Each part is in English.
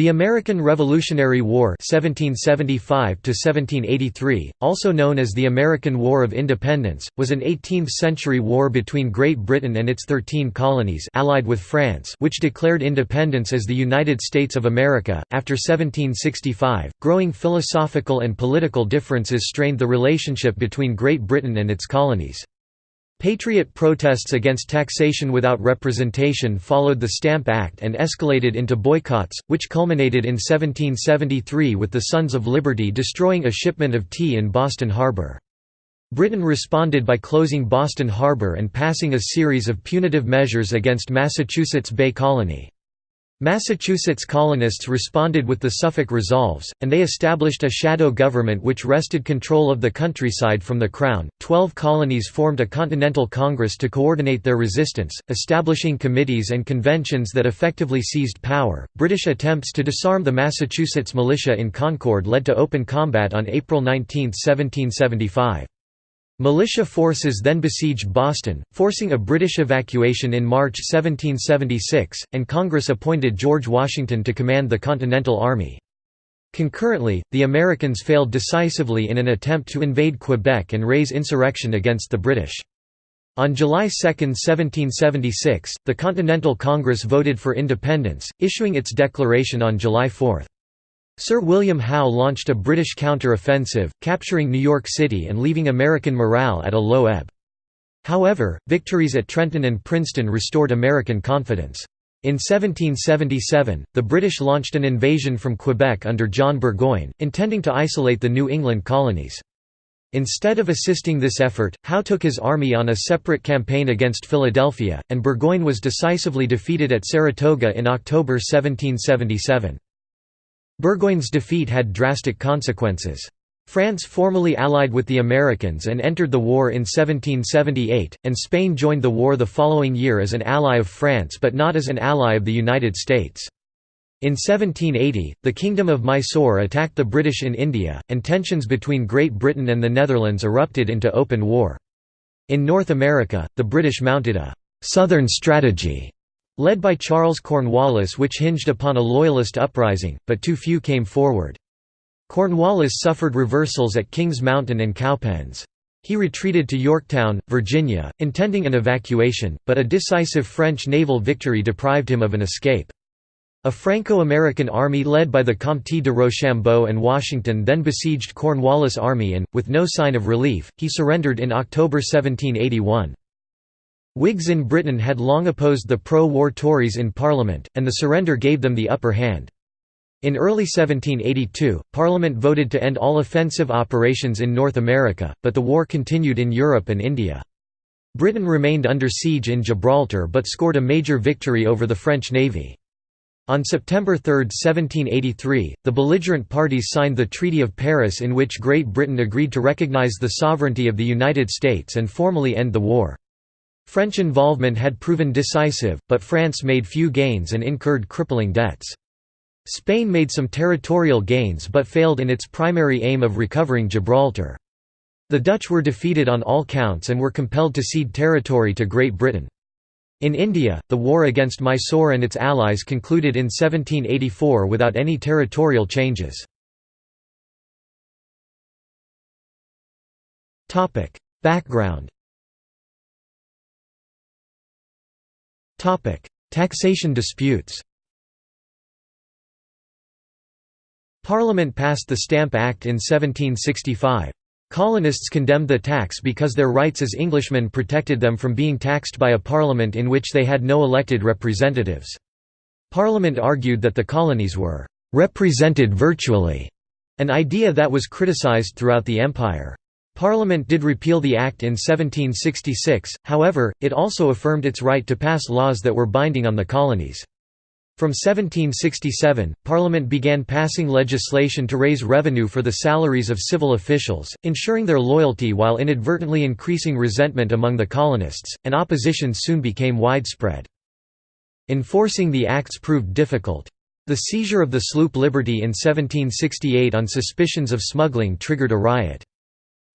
The American Revolutionary War 1775 also known as the American War of Independence, was an 18th-century war between Great Britain and its thirteen colonies allied with France which declared independence as the United States of America. After 1765, growing philosophical and political differences strained the relationship between Great Britain and its colonies. Patriot protests against taxation without representation followed the Stamp Act and escalated into boycotts, which culminated in 1773 with the Sons of Liberty destroying a shipment of tea in Boston Harbor. Britain responded by closing Boston Harbor and passing a series of punitive measures against Massachusetts Bay Colony. Massachusetts colonists responded with the Suffolk Resolves, and they established a shadow government which wrested control of the countryside from the Crown. Twelve colonies formed a Continental Congress to coordinate their resistance, establishing committees and conventions that effectively seized power. British attempts to disarm the Massachusetts militia in Concord led to open combat on April 19, 1775. Militia forces then besieged Boston, forcing a British evacuation in March 1776, and Congress appointed George Washington to command the Continental Army. Concurrently, the Americans failed decisively in an attempt to invade Quebec and raise insurrection against the British. On July 2, 1776, the Continental Congress voted for independence, issuing its declaration on July 4. Sir William Howe launched a British counter-offensive, capturing New York City and leaving American morale at a low ebb. However, victories at Trenton and Princeton restored American confidence. In 1777, the British launched an invasion from Quebec under John Burgoyne, intending to isolate the New England colonies. Instead of assisting this effort, Howe took his army on a separate campaign against Philadelphia, and Burgoyne was decisively defeated at Saratoga in October 1777. Burgoyne's defeat had drastic consequences. France formally allied with the Americans and entered the war in 1778, and Spain joined the war the following year as an ally of France but not as an ally of the United States. In 1780, the Kingdom of Mysore attacked the British in India, and tensions between Great Britain and the Netherlands erupted into open war. In North America, the British mounted a «southern strategy» led by Charles Cornwallis which hinged upon a loyalist uprising, but too few came forward. Cornwallis suffered reversals at Kings Mountain and Cowpens. He retreated to Yorktown, Virginia, intending an evacuation, but a decisive French naval victory deprived him of an escape. A Franco-American army led by the Comte de Rochambeau and Washington then besieged Cornwallis' army and, with no sign of relief, he surrendered in October 1781. Whigs in Britain had long opposed the pro-war Tories in Parliament, and the surrender gave them the upper hand. In early 1782, Parliament voted to end all offensive operations in North America, but the war continued in Europe and India. Britain remained under siege in Gibraltar but scored a major victory over the French navy. On September 3, 1783, the belligerent parties signed the Treaty of Paris in which Great Britain agreed to recognize the sovereignty of the United States and formally end the war. French involvement had proven decisive, but France made few gains and incurred crippling debts. Spain made some territorial gains but failed in its primary aim of recovering Gibraltar. The Dutch were defeated on all counts and were compelled to cede territory to Great Britain. In India, the war against Mysore and its allies concluded in 1784 without any territorial changes. Background Taxation disputes Parliament passed the Stamp Act in 1765. Colonists condemned the tax because their rights as Englishmen protected them from being taxed by a parliament in which they had no elected representatives. Parliament argued that the colonies were «represented virtually», an idea that was criticised throughout the empire. Parliament did repeal the Act in 1766, however, it also affirmed its right to pass laws that were binding on the colonies. From 1767, Parliament began passing legislation to raise revenue for the salaries of civil officials, ensuring their loyalty while inadvertently increasing resentment among the colonists, and opposition soon became widespread. Enforcing the acts proved difficult. The seizure of the sloop Liberty in 1768 on suspicions of smuggling triggered a riot.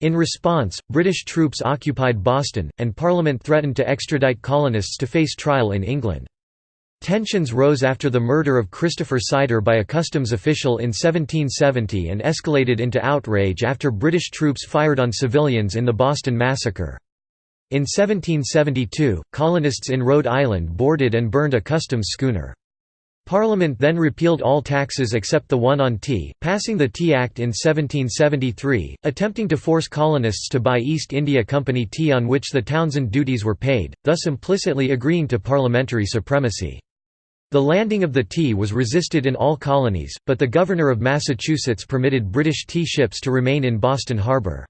In response, British troops occupied Boston, and Parliament threatened to extradite colonists to face trial in England. Tensions rose after the murder of Christopher Sider by a customs official in 1770 and escalated into outrage after British troops fired on civilians in the Boston Massacre. In 1772, colonists in Rhode Island boarded and burned a customs schooner. Parliament then repealed all taxes except the one on tea, passing the Tea Act in 1773, attempting to force colonists to buy East India Company tea on which the Townshend duties were paid, thus implicitly agreeing to parliamentary supremacy. The landing of the tea was resisted in all colonies, but the Governor of Massachusetts permitted British tea ships to remain in Boston Harbor.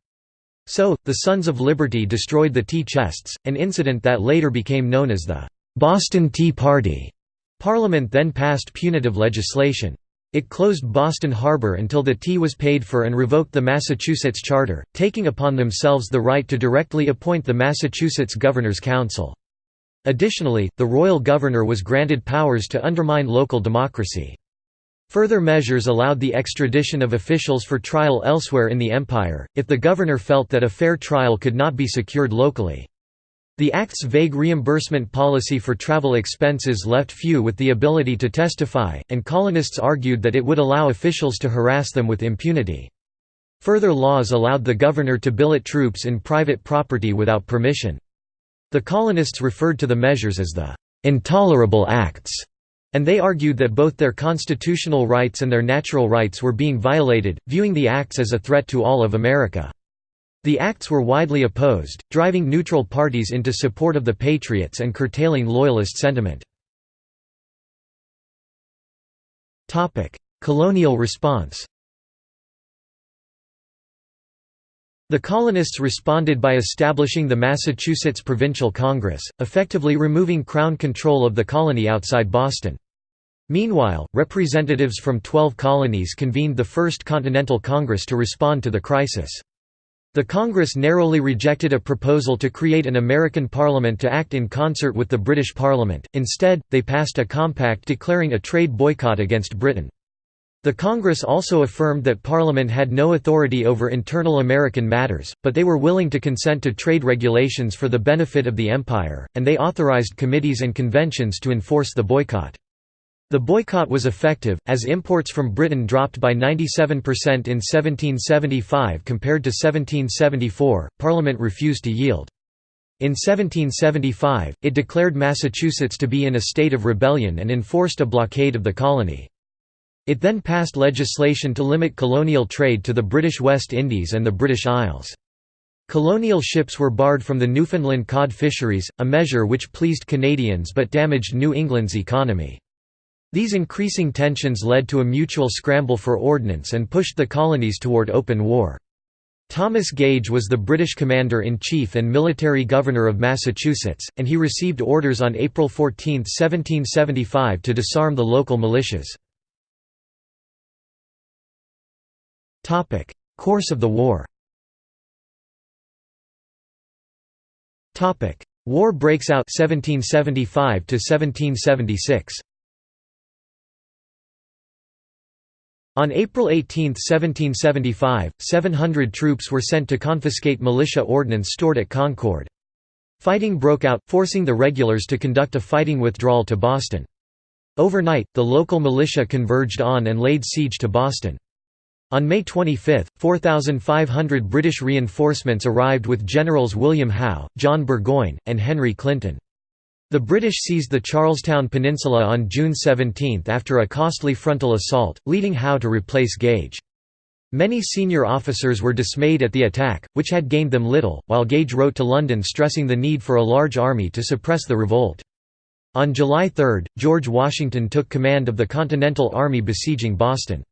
So, the Sons of Liberty destroyed the tea chests, an incident that later became known as the Boston Tea Party. Parliament then passed punitive legislation. It closed Boston Harbor until the tea was paid for and revoked the Massachusetts Charter, taking upon themselves the right to directly appoint the Massachusetts Governor's Council. Additionally, the royal governor was granted powers to undermine local democracy. Further measures allowed the extradition of officials for trial elsewhere in the empire, if the governor felt that a fair trial could not be secured locally. The Act's vague reimbursement policy for travel expenses left few with the ability to testify, and colonists argued that it would allow officials to harass them with impunity. Further laws allowed the governor to billet troops in private property without permission. The colonists referred to the measures as the "'intolerable acts' and they argued that both their constitutional rights and their natural rights were being violated, viewing the acts as a threat to all of America. The acts were widely opposed, driving neutral parties into support of the Patriots and curtailing Loyalist sentiment. Colonial response The colonists responded by establishing the Massachusetts Provincial Congress, effectively removing Crown control of the colony outside Boston. Meanwhile, representatives from 12 colonies convened the First Continental Congress to respond to the crisis. The Congress narrowly rejected a proposal to create an American Parliament to act in concert with the British Parliament, instead, they passed a compact declaring a trade boycott against Britain. The Congress also affirmed that Parliament had no authority over internal American matters, but they were willing to consent to trade regulations for the benefit of the Empire, and they authorized committees and conventions to enforce the boycott. The boycott was effective, as imports from Britain dropped by 97% in 1775 compared to 1774. Parliament refused to yield. In 1775, it declared Massachusetts to be in a state of rebellion and enforced a blockade of the colony. It then passed legislation to limit colonial trade to the British West Indies and the British Isles. Colonial ships were barred from the Newfoundland cod fisheries, a measure which pleased Canadians but damaged New England's economy. These increasing tensions led to a mutual scramble for ordnance and pushed the colonies toward open war. Thomas Gage was the British commander-in-chief and military governor of Massachusetts, and he received orders on April 14, 1775 to disarm the local militias. Course of the war. War breaks out 1775 to 1776. On April 18, 1775, 700 troops were sent to confiscate militia ordnance stored at Concord. Fighting broke out, forcing the regulars to conduct a fighting withdrawal to Boston. Overnight, the local militia converged on and laid siege to Boston. On May 25, 4,500 British reinforcements arrived with Generals William Howe, John Burgoyne, and Henry Clinton. The British seized the Charlestown Peninsula on June 17 after a costly frontal assault, leading Howe to replace Gage. Many senior officers were dismayed at the attack, which had gained them little, while Gage wrote to London stressing the need for a large army to suppress the revolt. On July 3, George Washington took command of the Continental Army besieging Boston.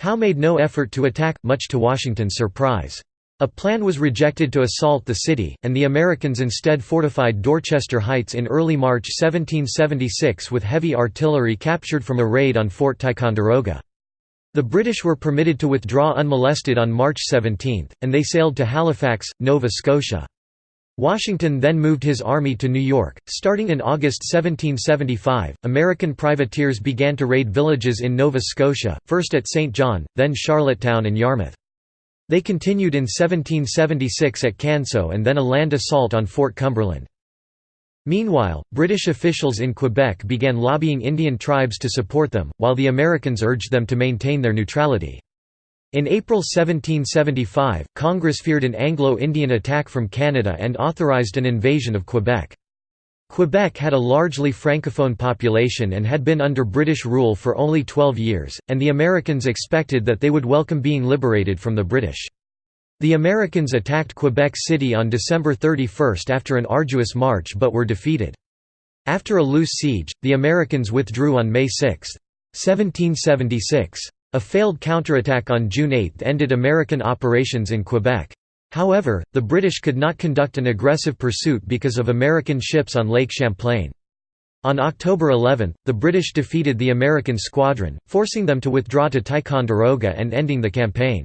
Howe made no effort to attack, much to Washington's surprise. A plan was rejected to assault the city, and the Americans instead fortified Dorchester Heights in early March 1776 with heavy artillery captured from a raid on Fort Ticonderoga. The British were permitted to withdraw unmolested on March 17, and they sailed to Halifax, Nova Scotia. Washington then moved his army to New York. Starting in August 1775, American privateers began to raid villages in Nova Scotia, first at St. John, then Charlottetown and Yarmouth. They continued in 1776 at Canso and then a land assault on Fort Cumberland. Meanwhile, British officials in Quebec began lobbying Indian tribes to support them, while the Americans urged them to maintain their neutrality. In April 1775, Congress feared an Anglo-Indian attack from Canada and authorized an invasion of Quebec. Quebec had a largely francophone population and had been under British rule for only 12 years, and the Americans expected that they would welcome being liberated from the British. The Americans attacked Quebec City on December 31 after an arduous march but were defeated. After a loose siege, the Americans withdrew on May 6. 1776. A failed counterattack on June 8 ended American operations in Quebec. However, the British could not conduct an aggressive pursuit because of American ships on Lake Champlain. On October 11, the British defeated the American squadron, forcing them to withdraw to Ticonderoga and ending the campaign.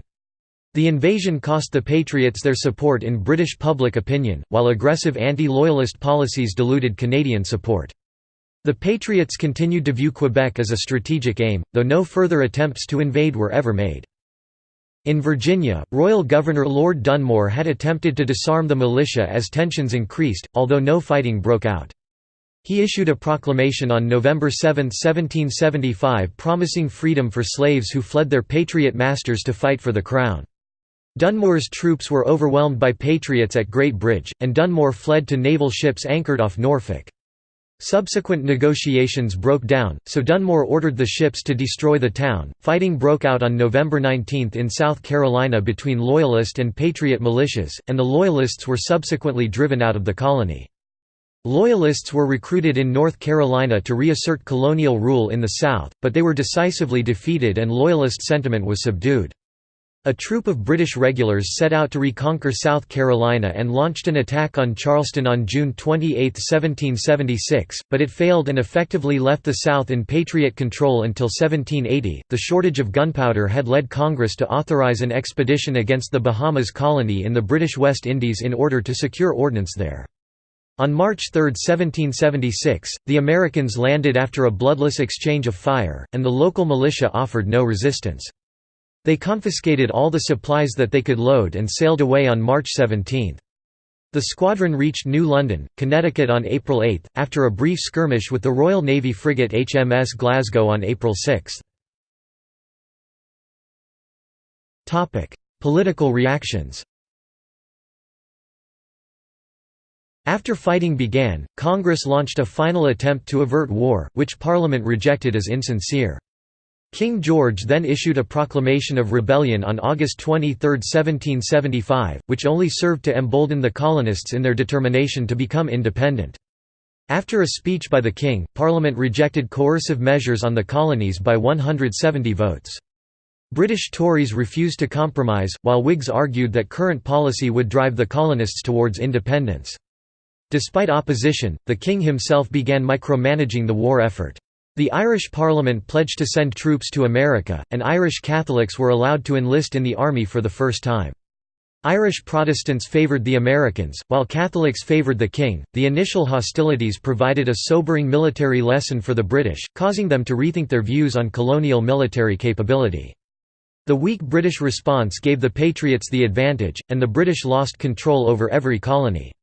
The invasion cost the Patriots their support in British public opinion, while aggressive anti-loyalist policies diluted Canadian support. The Patriots continued to view Quebec as a strategic aim, though no further attempts to invade were ever made. In Virginia, Royal Governor Lord Dunmore had attempted to disarm the militia as tensions increased, although no fighting broke out. He issued a proclamation on November 7, 1775 promising freedom for slaves who fled their Patriot masters to fight for the Crown. Dunmore's troops were overwhelmed by Patriots at Great Bridge, and Dunmore fled to naval ships anchored off Norfolk. Subsequent negotiations broke down, so Dunmore ordered the ships to destroy the town. Fighting broke out on November 19 in South Carolina between Loyalist and Patriot militias, and the Loyalists were subsequently driven out of the colony. Loyalists were recruited in North Carolina to reassert colonial rule in the South, but they were decisively defeated and Loyalist sentiment was subdued. A troop of British regulars set out to reconquer South Carolina and launched an attack on Charleston on June 28, 1776, but it failed and effectively left the South in Patriot control until 1780. The shortage of gunpowder had led Congress to authorize an expedition against the Bahamas colony in the British West Indies in order to secure ordnance there. On March 3, 1776, the Americans landed after a bloodless exchange of fire, and the local militia offered no resistance. They confiscated all the supplies that they could load and sailed away on March 17. The squadron reached New London, Connecticut on April 8, after a brief skirmish with the Royal Navy frigate HMS Glasgow on April 6. Political reactions After fighting began, Congress launched a final attempt to avert war, which Parliament rejected as insincere. King George then issued a proclamation of rebellion on August 23, 1775, which only served to embolden the colonists in their determination to become independent. After a speech by the king, Parliament rejected coercive measures on the colonies by 170 votes. British Tories refused to compromise, while Whigs argued that current policy would drive the colonists towards independence. Despite opposition, the king himself began micromanaging the war effort. The Irish Parliament pledged to send troops to America, and Irish Catholics were allowed to enlist in the army for the first time. Irish Protestants favoured the Americans, while Catholics favoured the king. The initial hostilities provided a sobering military lesson for the British, causing them to rethink their views on colonial military capability. The weak British response gave the Patriots the advantage, and the British lost control over every colony.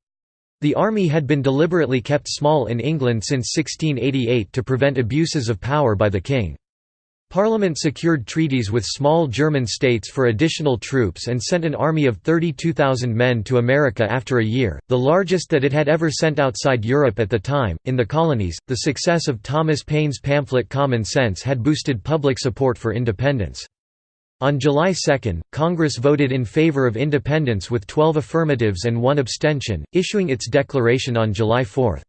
The army had been deliberately kept small in England since 1688 to prevent abuses of power by the king. Parliament secured treaties with small German states for additional troops and sent an army of 32,000 men to America after a year, the largest that it had ever sent outside Europe at the time. In the colonies, the success of Thomas Paine's pamphlet Common Sense had boosted public support for independence. On July 2, Congress voted in favor of independence with 12 affirmatives and one abstention, issuing its declaration on July 4.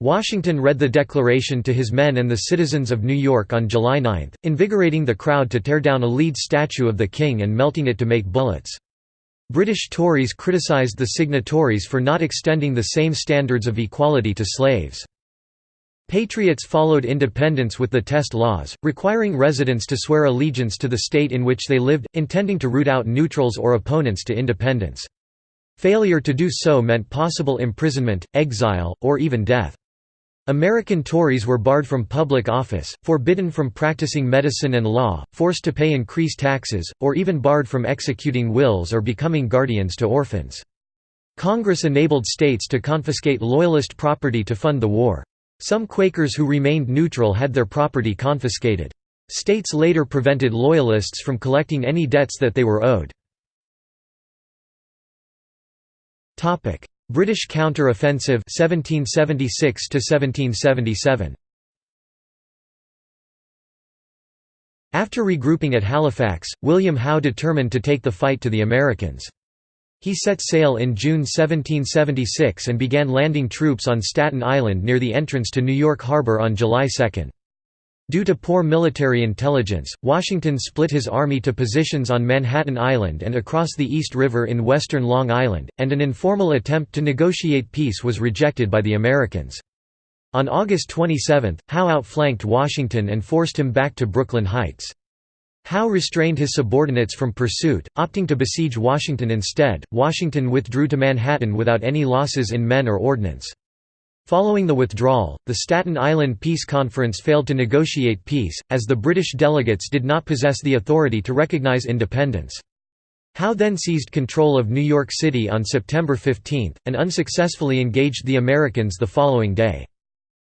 Washington read the declaration to his men and the citizens of New York on July 9, invigorating the crowd to tear down a lead statue of the king and melting it to make bullets. British Tories criticized the signatories for not extending the same standards of equality to slaves. Patriots followed independence with the test laws, requiring residents to swear allegiance to the state in which they lived, intending to root out neutrals or opponents to independence. Failure to do so meant possible imprisonment, exile, or even death. American Tories were barred from public office, forbidden from practicing medicine and law, forced to pay increased taxes, or even barred from executing wills or becoming guardians to orphans. Congress enabled states to confiscate Loyalist property to fund the war. Some Quakers who remained neutral had their property confiscated. States later prevented Loyalists from collecting any debts that they were owed. British counter-offensive 1776 1777 After regrouping at Halifax, William Howe determined to take the fight to the Americans. He set sail in June 1776 and began landing troops on Staten Island near the entrance to New York Harbor on July 2. Due to poor military intelligence, Washington split his army to positions on Manhattan Island and across the East River in western Long Island, and an informal attempt to negotiate peace was rejected by the Americans. On August 27, Howe outflanked Washington and forced him back to Brooklyn Heights. Howe restrained his subordinates from pursuit, opting to besiege Washington instead. Washington withdrew to Manhattan without any losses in men or ordnance. Following the withdrawal, the Staten Island Peace Conference failed to negotiate peace, as the British delegates did not possess the authority to recognize independence. Howe then seized control of New York City on September 15, and unsuccessfully engaged the Americans the following day.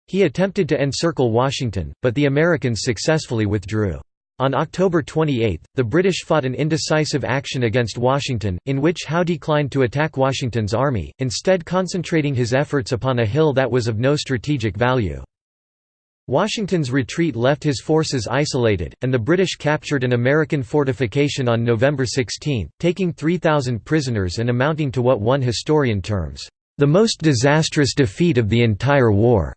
He attempted to encircle Washington, but the Americans successfully withdrew. On October 28, the British fought an indecisive action against Washington, in which Howe declined to attack Washington's army, instead concentrating his efforts upon a hill that was of no strategic value. Washington's retreat left his forces isolated, and the British captured an American fortification on November 16, taking 3,000 prisoners and amounting to what one historian terms, "...the most disastrous defeat of the entire war."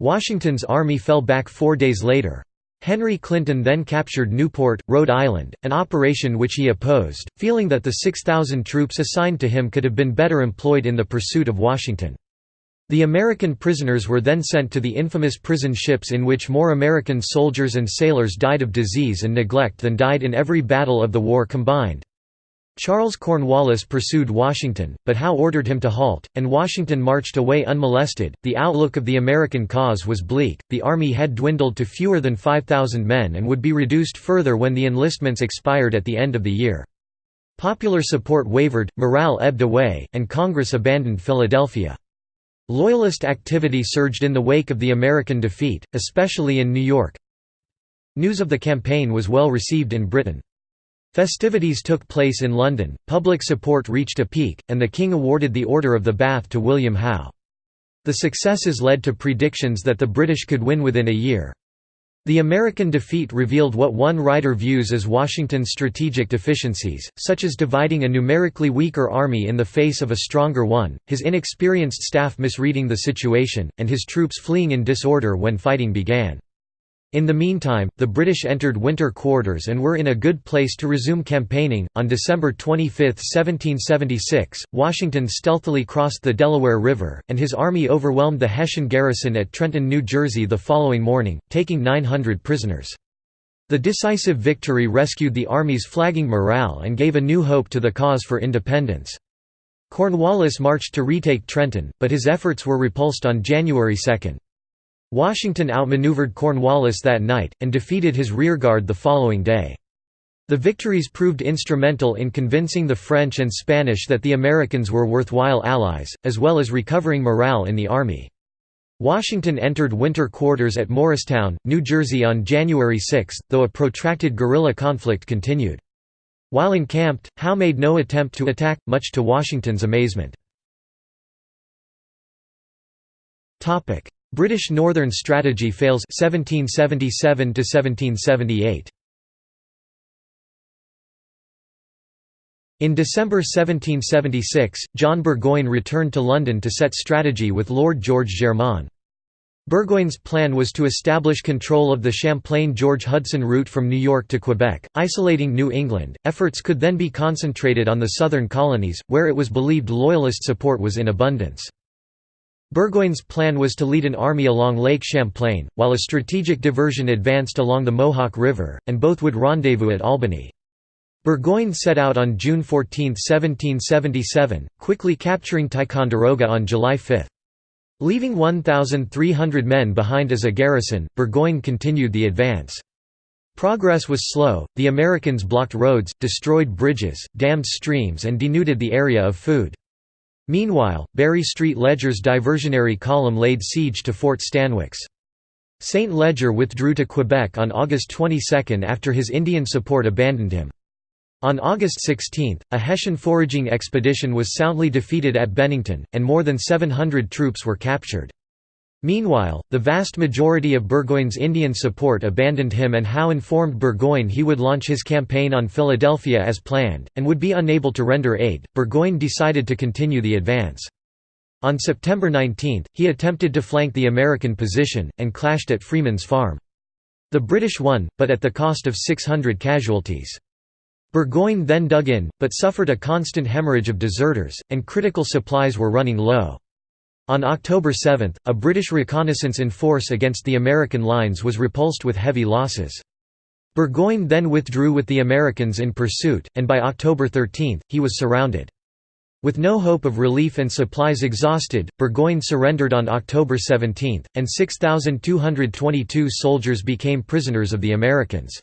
Washington's army fell back four days later. Henry Clinton then captured Newport, Rhode Island, an operation which he opposed, feeling that the 6,000 troops assigned to him could have been better employed in the pursuit of Washington. The American prisoners were then sent to the infamous prison ships in which more American soldiers and sailors died of disease and neglect than died in every battle of the war combined. Charles Cornwallis pursued Washington, but Howe ordered him to halt, and Washington marched away unmolested. The outlook of the American cause was bleak, the army had dwindled to fewer than 5,000 men and would be reduced further when the enlistments expired at the end of the year. Popular support wavered, morale ebbed away, and Congress abandoned Philadelphia. Loyalist activity surged in the wake of the American defeat, especially in New York. News of the campaign was well received in Britain. Festivities took place in London, public support reached a peak, and the King awarded the Order of the Bath to William Howe. The successes led to predictions that the British could win within a year. The American defeat revealed what one writer views as Washington's strategic deficiencies, such as dividing a numerically weaker army in the face of a stronger one, his inexperienced staff misreading the situation, and his troops fleeing in disorder when fighting began. In the meantime, the British entered winter quarters and were in a good place to resume campaigning. On December 25, 1776, Washington stealthily crossed the Delaware River, and his army overwhelmed the Hessian garrison at Trenton, New Jersey the following morning, taking 900 prisoners. The decisive victory rescued the army's flagging morale and gave a new hope to the cause for independence. Cornwallis marched to retake Trenton, but his efforts were repulsed on January 2. Washington outmaneuvered Cornwallis that night, and defeated his rearguard the following day. The victories proved instrumental in convincing the French and Spanish that the Americans were worthwhile allies, as well as recovering morale in the army. Washington entered winter quarters at Morristown, New Jersey on January 6, though a protracted guerrilla conflict continued. While encamped, Howe made no attempt to attack, much to Washington's amazement. British Northern Strategy fails 1777 to 1778. In December 1776, John Burgoyne returned to London to set strategy with Lord George Germain. Burgoyne's plan was to establish control of the Champlain-George Hudson route from New York to Quebec, isolating New England. Efforts could then be concentrated on the southern colonies, where it was believed Loyalist support was in abundance. Burgoyne's plan was to lead an army along Lake Champlain, while a strategic diversion advanced along the Mohawk River, and both would rendezvous at Albany. Burgoyne set out on June 14, 1777, quickly capturing Ticonderoga on July 5. Leaving 1,300 men behind as a garrison, Burgoyne continued the advance. Progress was slow, the Americans blocked roads, destroyed bridges, dammed streams and denuded the area of food. Meanwhile, Barry Street Ledger's diversionary column laid siege to Fort Stanwix. St. Ledger withdrew to Quebec on August 22 after his Indian support abandoned him. On August 16, a Hessian foraging expedition was soundly defeated at Bennington, and more than 700 troops were captured. Meanwhile, the vast majority of Burgoyne's Indian support abandoned him and Howe informed Burgoyne he would launch his campaign on Philadelphia as planned, and would be unable to render aid. Burgoyne decided to continue the advance. On September 19, he attempted to flank the American position, and clashed at Freeman's Farm. The British won, but at the cost of 600 casualties. Burgoyne then dug in, but suffered a constant hemorrhage of deserters, and critical supplies were running low. On October 7, a British reconnaissance in force against the American lines was repulsed with heavy losses. Burgoyne then withdrew with the Americans in pursuit, and by October 13, he was surrounded. With no hope of relief and supplies exhausted, Burgoyne surrendered on October 17, and 6,222 soldiers became prisoners of the Americans.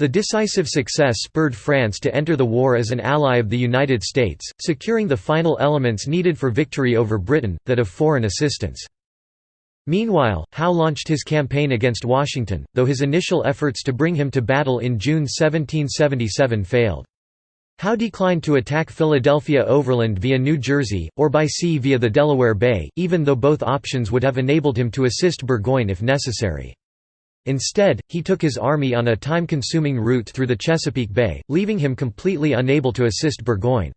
The decisive success spurred France to enter the war as an ally of the United States, securing the final elements needed for victory over Britain, that of foreign assistance. Meanwhile, Howe launched his campaign against Washington, though his initial efforts to bring him to battle in June 1777 failed. Howe declined to attack Philadelphia overland via New Jersey, or by sea via the Delaware Bay, even though both options would have enabled him to assist Burgoyne if necessary. Instead, he took his army on a time-consuming route through the Chesapeake Bay, leaving him completely unable to assist Burgoyne.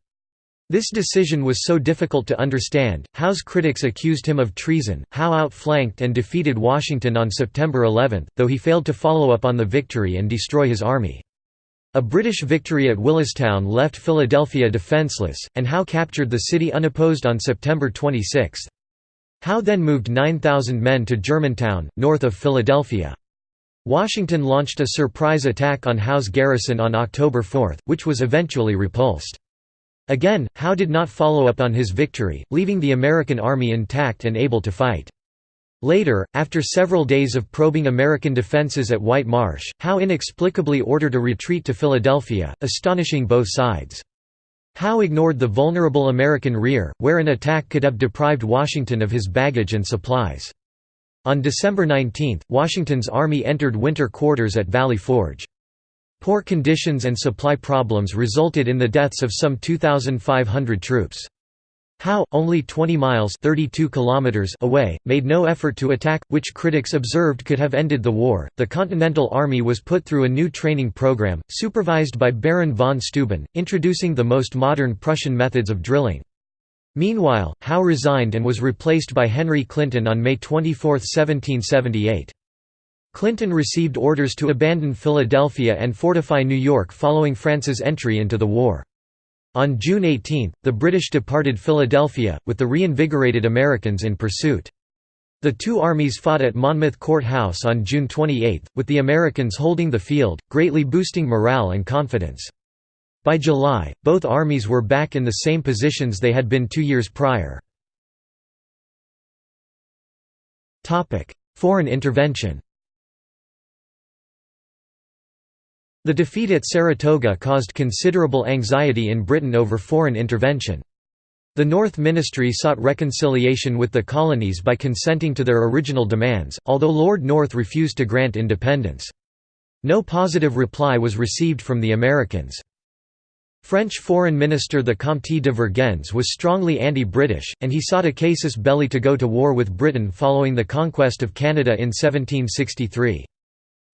This decision was so difficult to understand, Howe's critics accused him of treason. Howe outflanked and defeated Washington on September 11, though he failed to follow up on the victory and destroy his army. A British victory at Willistown left Philadelphia defenseless, and Howe captured the city unopposed on September 26. Howe then moved 9,000 men to Germantown, north of Philadelphia. Washington launched a surprise attack on Howe's garrison on October 4, which was eventually repulsed. Again, Howe did not follow up on his victory, leaving the American army intact and able to fight. Later, after several days of probing American defenses at White Marsh, Howe inexplicably ordered a retreat to Philadelphia, astonishing both sides. Howe ignored the vulnerable American rear, where an attack could have deprived Washington of his baggage and supplies. On December 19, Washington's army entered winter quarters at Valley Forge. Poor conditions and supply problems resulted in the deaths of some 2,500 troops. Howe, only 20 miles 32 kilometers away, made no effort to attack, which critics observed could have ended the war. The Continental Army was put through a new training program, supervised by Baron von Steuben, introducing the most modern Prussian methods of drilling. Meanwhile, Howe resigned and was replaced by Henry Clinton on May 24, 1778. Clinton received orders to abandon Philadelphia and fortify New York following France's entry into the war. On June 18, the British departed Philadelphia, with the reinvigorated Americans in pursuit. The two armies fought at Monmouth Court House on June 28, with the Americans holding the field, greatly boosting morale and confidence. By July, both armies were back in the same positions they had been two years prior. Foreign intervention The defeat at Saratoga caused considerable anxiety in Britain over foreign intervention. The North Ministry sought reconciliation with the colonies by consenting to their original demands, although Lord North refused to grant independence. No positive reply was received from the Americans. French Foreign Minister the Comte de Vergennes was strongly anti-British, and he sought a casus belli to go to war with Britain following the conquest of Canada in 1763.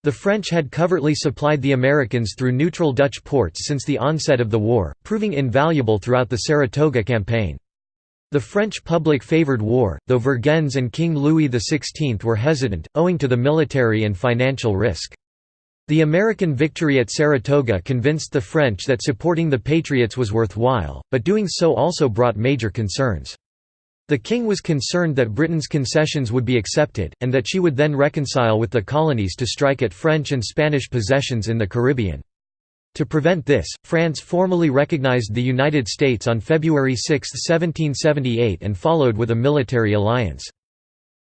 The French had covertly supplied the Americans through neutral Dutch ports since the onset of the war, proving invaluable throughout the Saratoga campaign. The French public favoured war, though Vergennes and King Louis XVI were hesitant, owing to the military and financial risk. The American victory at Saratoga convinced the French that supporting the Patriots was worthwhile, but doing so also brought major concerns. The king was concerned that Britain's concessions would be accepted, and that she would then reconcile with the colonies to strike at French and Spanish possessions in the Caribbean. To prevent this, France formally recognized the United States on February 6, 1778 and followed with a military alliance.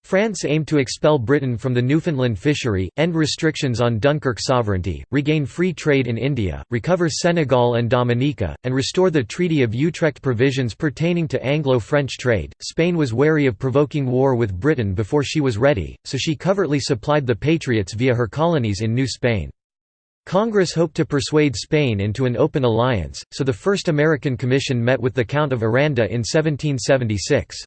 France aimed to expel Britain from the Newfoundland fishery, end restrictions on Dunkirk sovereignty, regain free trade in India, recover Senegal and Dominica, and restore the Treaty of Utrecht provisions pertaining to Anglo-French trade. Spain was wary of provoking war with Britain before she was ready, so she covertly supplied the Patriots via her colonies in New Spain. Congress hoped to persuade Spain into an open alliance, so the first American commission met with the Count of Aranda in 1776.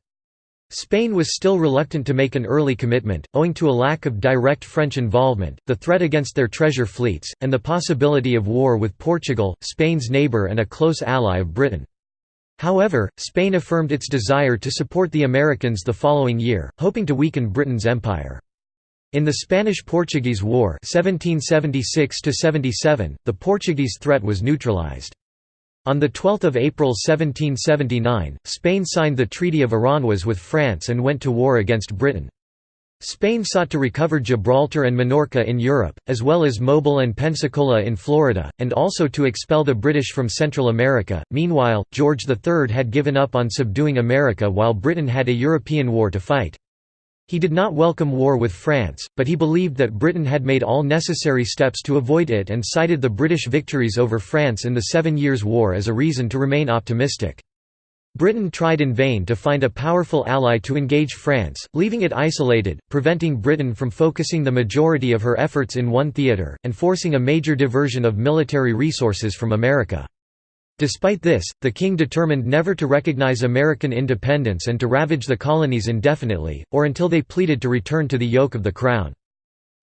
Spain was still reluctant to make an early commitment, owing to a lack of direct French involvement, the threat against their treasure fleets, and the possibility of war with Portugal, Spain's neighbour and a close ally of Britain. However, Spain affirmed its desire to support the Americans the following year, hoping to weaken Britain's empire. In the Spanish–Portuguese War 1776 the Portuguese threat was neutralized. On 12 April 1779, Spain signed the Treaty of Aranjuez with France and went to war against Britain. Spain sought to recover Gibraltar and Minorca in Europe, as well as Mobile and Pensacola in Florida, and also to expel the British from Central America. Meanwhile, George III had given up on subduing America while Britain had a European war to fight. He did not welcome war with France, but he believed that Britain had made all necessary steps to avoid it and cited the British victories over France in the Seven Years' War as a reason to remain optimistic. Britain tried in vain to find a powerful ally to engage France, leaving it isolated, preventing Britain from focusing the majority of her efforts in one theatre, and forcing a major diversion of military resources from America. Despite this, the king determined never to recognize American independence and to ravage the colonies indefinitely, or until they pleaded to return to the yoke of the crown.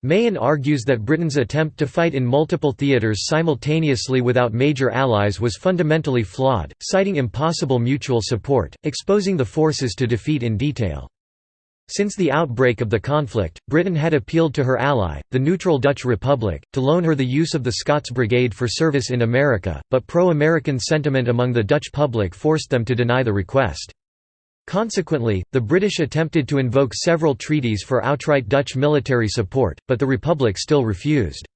Mahon argues that Britain's attempt to fight in multiple theatres simultaneously without major allies was fundamentally flawed, citing impossible mutual support, exposing the forces to defeat in detail. Since the outbreak of the conflict, Britain had appealed to her ally, the neutral Dutch Republic, to loan her the use of the Scots Brigade for service in America, but pro-American sentiment among the Dutch public forced them to deny the request. Consequently, the British attempted to invoke several treaties for outright Dutch military support, but the Republic still refused.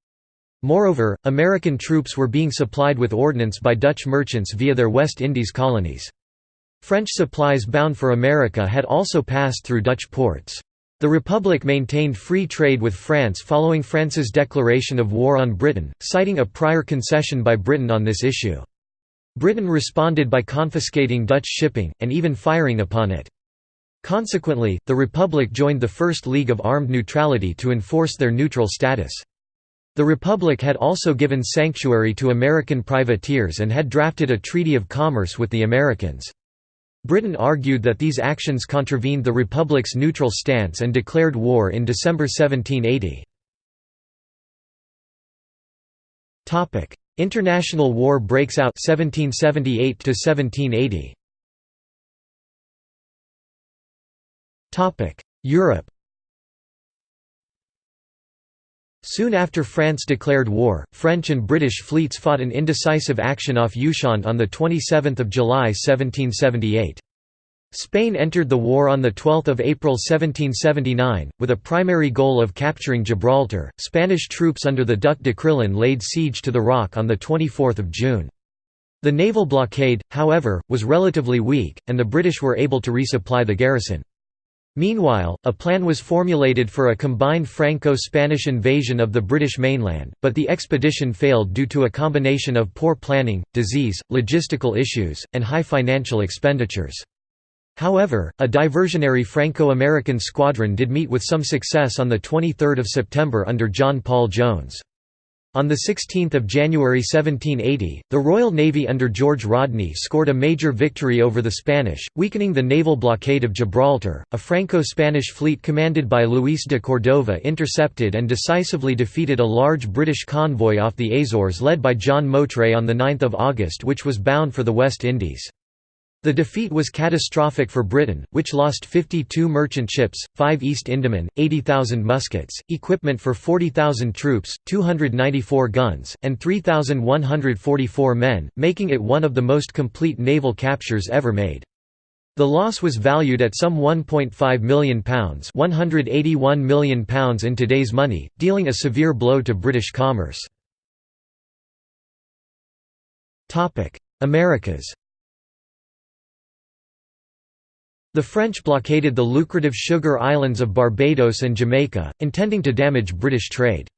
Moreover, American troops were being supplied with ordnance by Dutch merchants via their West Indies colonies. French supplies bound for America had also passed through Dutch ports. The Republic maintained free trade with France following France's declaration of war on Britain, citing a prior concession by Britain on this issue. Britain responded by confiscating Dutch shipping, and even firing upon it. Consequently, the Republic joined the First League of Armed Neutrality to enforce their neutral status. The Republic had also given sanctuary to American privateers and had drafted a treaty of commerce with the Americans. Britain argued that these actions contravened the Republic's neutral stance and declared war in December 1780. International war breaks out 1778 to 1780. Europe Soon after France declared war, French and British fleets fought an indecisive action off Ushant on 27 July 1778. Spain entered the war on 12 April 1779, with a primary goal of capturing Gibraltar. Spanish troops under the Duc de Crillon laid siege to the Rock on 24 June. The naval blockade, however, was relatively weak, and the British were able to resupply the garrison. Meanwhile, a plan was formulated for a combined Franco-Spanish invasion of the British mainland, but the expedition failed due to a combination of poor planning, disease, logistical issues, and high financial expenditures. However, a diversionary Franco-American squadron did meet with some success on 23 September under John Paul Jones. On 16 January 1780, the Royal Navy under George Rodney scored a major victory over the Spanish, weakening the naval blockade of Gibraltar. A Franco-Spanish fleet commanded by Luis de Cordova intercepted and decisively defeated a large British convoy off the Azores led by John Moutray on 9 August which was bound for the West Indies. The defeat was catastrophic for Britain, which lost 52 merchant ships, 5 East Indiamen, 80,000 muskets, equipment for 40,000 troops, 294 guns, and 3,144 men, making it one of the most complete naval captures ever made. The loss was valued at some £1.5 million £181 million in today's money, dealing a severe blow to British commerce. Americas The French blockaded the lucrative sugar islands of Barbados and Jamaica, intending to damage British trade.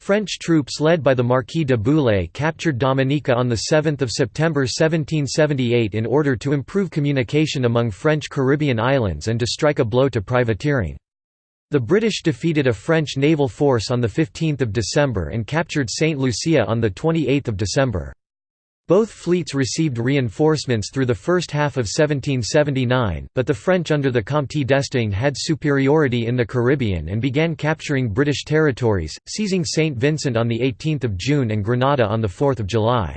French troops led by the Marquis de Bouillé captured Dominica on 7 September 1778 in order to improve communication among French Caribbean islands and to strike a blow to privateering. The British defeated a French naval force on 15 December and captured St. Lucia on 28 December. Both fleets received reinforcements through the first half of 1779, but the French under the Comte d'Estaing had superiority in the Caribbean and began capturing British territories, seizing St. Vincent on 18 June and Grenada on 4 July.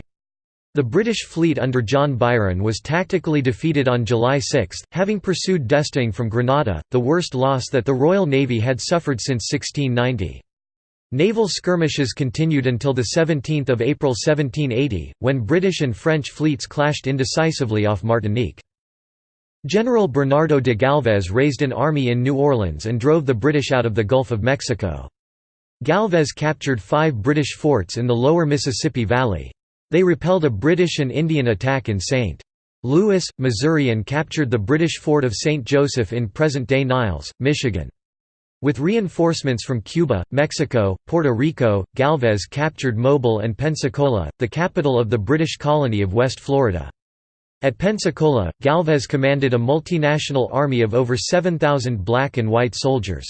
The British fleet under John Byron was tactically defeated on July 6, having pursued d'Estaing from Grenada, the worst loss that the Royal Navy had suffered since 1690. Naval skirmishes continued until 17 April 1780, when British and French fleets clashed indecisively off Martinique. General Bernardo de Galvez raised an army in New Orleans and drove the British out of the Gulf of Mexico. Galvez captured five British forts in the lower Mississippi Valley. They repelled a British and Indian attack in St. Louis, Missouri and captured the British fort of St. Joseph in present-day Niles, Michigan. With reinforcements from Cuba, Mexico, Puerto Rico, Galvez captured Mobile and Pensacola, the capital of the British colony of West Florida. At Pensacola, Galvez commanded a multinational army of over 7,000 black and white soldiers.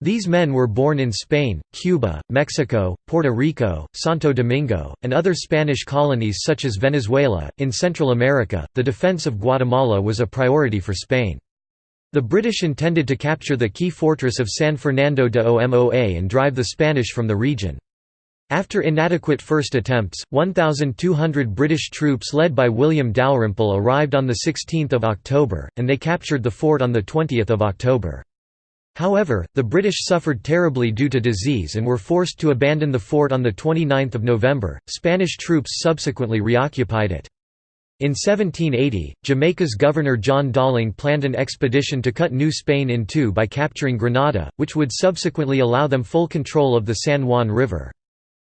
These men were born in Spain, Cuba, Mexico, Puerto Rico, Santo Domingo, and other Spanish colonies such as Venezuela. In Central America, the defense of Guatemala was a priority for Spain. The British intended to capture the key fortress of San Fernando de Omoa and drive the Spanish from the region. After inadequate first attempts, 1,200 British troops led by William Dalrymple arrived on 16 October, and they captured the fort on 20 October. However, the British suffered terribly due to disease and were forced to abandon the fort on 29 November. Spanish troops subsequently reoccupied it. In 1780, Jamaica's Governor John Dalling planned an expedition to cut New Spain in two by capturing Granada, which would subsequently allow them full control of the San Juan River.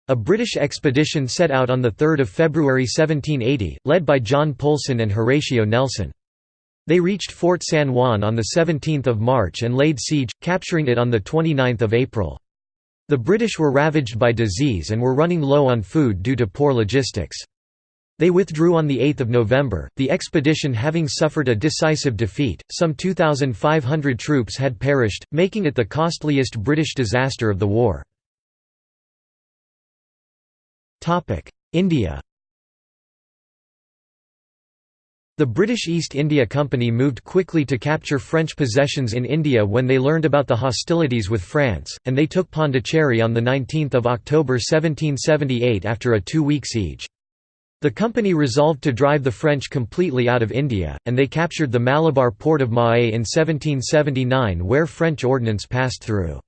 A British expedition set out on 3 February 1780, led by John Polson and Horatio Nelson. They reached Fort San Juan on 17 March and laid siege, capturing it on 29 April. The British were ravaged by disease and were running low on food due to poor logistics. They withdrew on 8 November, the expedition having suffered a decisive defeat, some 2,500 troops had perished, making it the costliest British disaster of the war. India The British East India Company moved quickly to capture French possessions in India when they learned about the hostilities with France, and they took Pondicherry on 19 October 1778 after a two-week siege. The company resolved to drive the French completely out of India, and they captured the Malabar port of Mahé in 1779 where French ordnance passed through.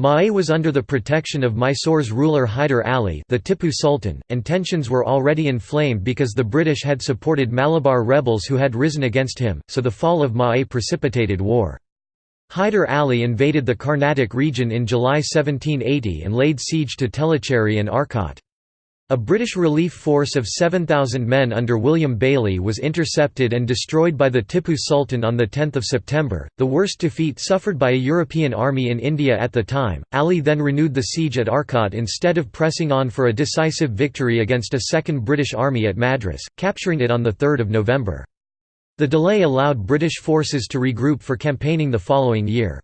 Mahé was under the protection of Mysore's ruler Hyder Ali the Tipu Sultan, and tensions were already inflamed because the British had supported Malabar rebels who had risen against him, so the fall of Mahé precipitated war. Hyder Ali invaded the Carnatic region in July 1780 and laid siege to Tellicherry and Arcot. A British relief force of 7,000 men under William Baillie was intercepted and destroyed by the Tipu Sultan on 10 September, the worst defeat suffered by a European army in India at the time. Ali then renewed the siege at Arcot instead of pressing on for a decisive victory against a second British army at Madras, capturing it on 3 November. The delay allowed British forces to regroup for campaigning the following year.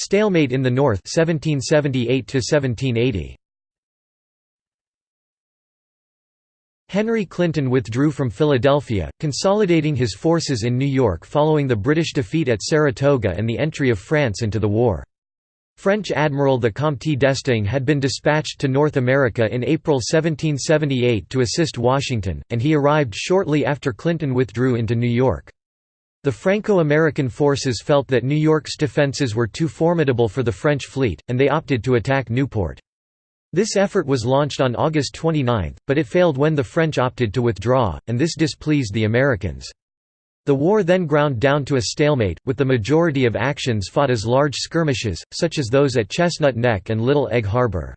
Stalemate in the North 1778 1780. Henry Clinton withdrew from Philadelphia, consolidating his forces in New York following the British defeat at Saratoga and the entry of France into the war. French Admiral the Comte d'Estaing had been dispatched to North America in April 1778 to assist Washington, and he arrived shortly after Clinton withdrew into New York. The Franco-American forces felt that New York's defenses were too formidable for the French fleet, and they opted to attack Newport. This effort was launched on August 29, but it failed when the French opted to withdraw, and this displeased the Americans. The war then ground down to a stalemate, with the majority of actions fought as large skirmishes, such as those at Chestnut Neck and Little Egg Harbor.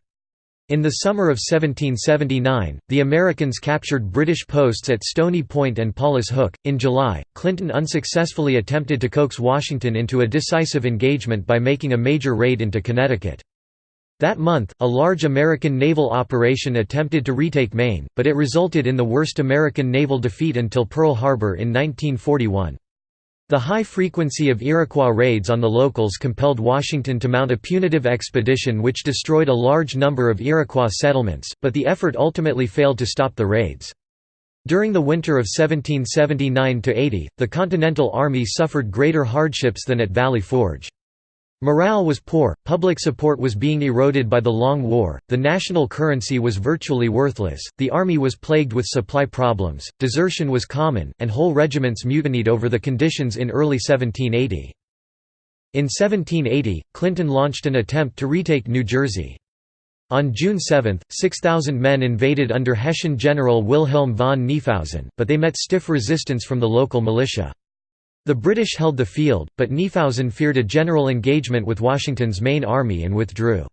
In the summer of 1779, the Americans captured British posts at Stony Point and Paulus Hook. In July, Clinton unsuccessfully attempted to coax Washington into a decisive engagement by making a major raid into Connecticut. That month, a large American naval operation attempted to retake Maine, but it resulted in the worst American naval defeat until Pearl Harbor in 1941. The high frequency of Iroquois raids on the locals compelled Washington to mount a punitive expedition which destroyed a large number of Iroquois settlements, but the effort ultimately failed to stop the raids. During the winter of 1779–80, the Continental Army suffered greater hardships than at Valley Forge. Morale was poor, public support was being eroded by the Long War, the national currency was virtually worthless, the army was plagued with supply problems, desertion was common, and whole regiments mutinied over the conditions in early 1780. In 1780, Clinton launched an attempt to retake New Jersey. On June 7, 6,000 men invaded under Hessian General Wilhelm von Knyphausen, but they met stiff resistance from the local militia. The British held the field, but Knyphausen feared a general engagement with Washington's main army and withdrew.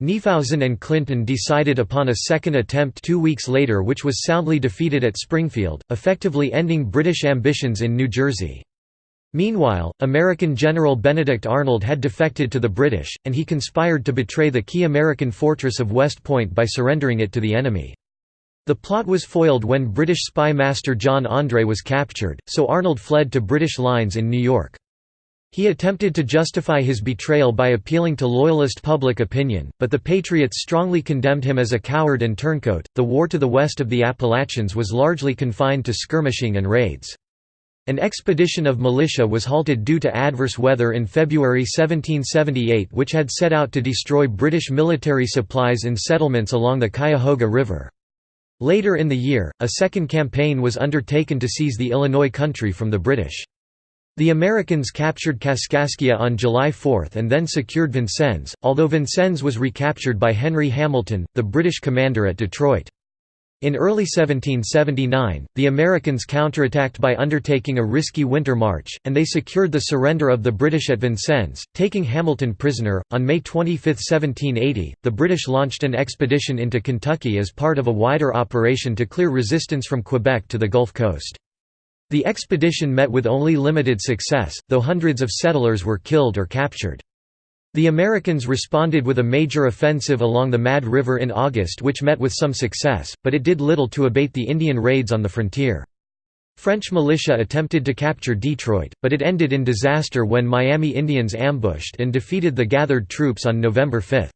Knyphausen and Clinton decided upon a second attempt two weeks later which was soundly defeated at Springfield, effectively ending British ambitions in New Jersey. Meanwhile, American General Benedict Arnold had defected to the British, and he conspired to betray the key American fortress of West Point by surrendering it to the enemy. The plot was foiled when British spy master John Andre was captured, so Arnold fled to British lines in New York. He attempted to justify his betrayal by appealing to Loyalist public opinion, but the Patriots strongly condemned him as a coward and turncoat. The war to the west of the Appalachians was largely confined to skirmishing and raids. An expedition of militia was halted due to adverse weather in February 1778 which had set out to destroy British military supplies in settlements along the Cuyahoga River. Later in the year, a second campaign was undertaken to seize the Illinois country from the British. The Americans captured Kaskaskia on July 4 and then secured Vincennes, although Vincennes was recaptured by Henry Hamilton, the British commander at Detroit. In early 1779, the Americans counterattacked by undertaking a risky winter march, and they secured the surrender of the British at Vincennes, taking Hamilton prisoner. On May 25, 1780, the British launched an expedition into Kentucky as part of a wider operation to clear resistance from Quebec to the Gulf Coast. The expedition met with only limited success, though hundreds of settlers were killed or captured. The Americans responded with a major offensive along the Mad River in August which met with some success, but it did little to abate the Indian raids on the frontier. French militia attempted to capture Detroit, but it ended in disaster when Miami Indians ambushed and defeated the gathered troops on November 5.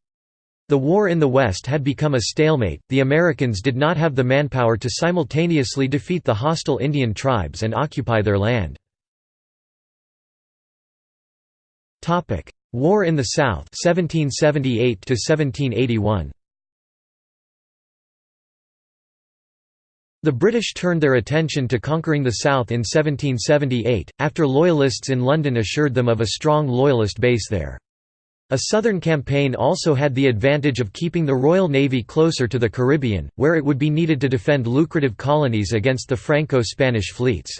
The war in the West had become a stalemate, the Americans did not have the manpower to simultaneously defeat the hostile Indian tribes and occupy their land. War in the South 1778 to 1781 The British turned their attention to conquering the South in 1778, after Loyalists in London assured them of a strong Loyalist base there. A southern campaign also had the advantage of keeping the Royal Navy closer to the Caribbean, where it would be needed to defend lucrative colonies against the Franco-Spanish fleets.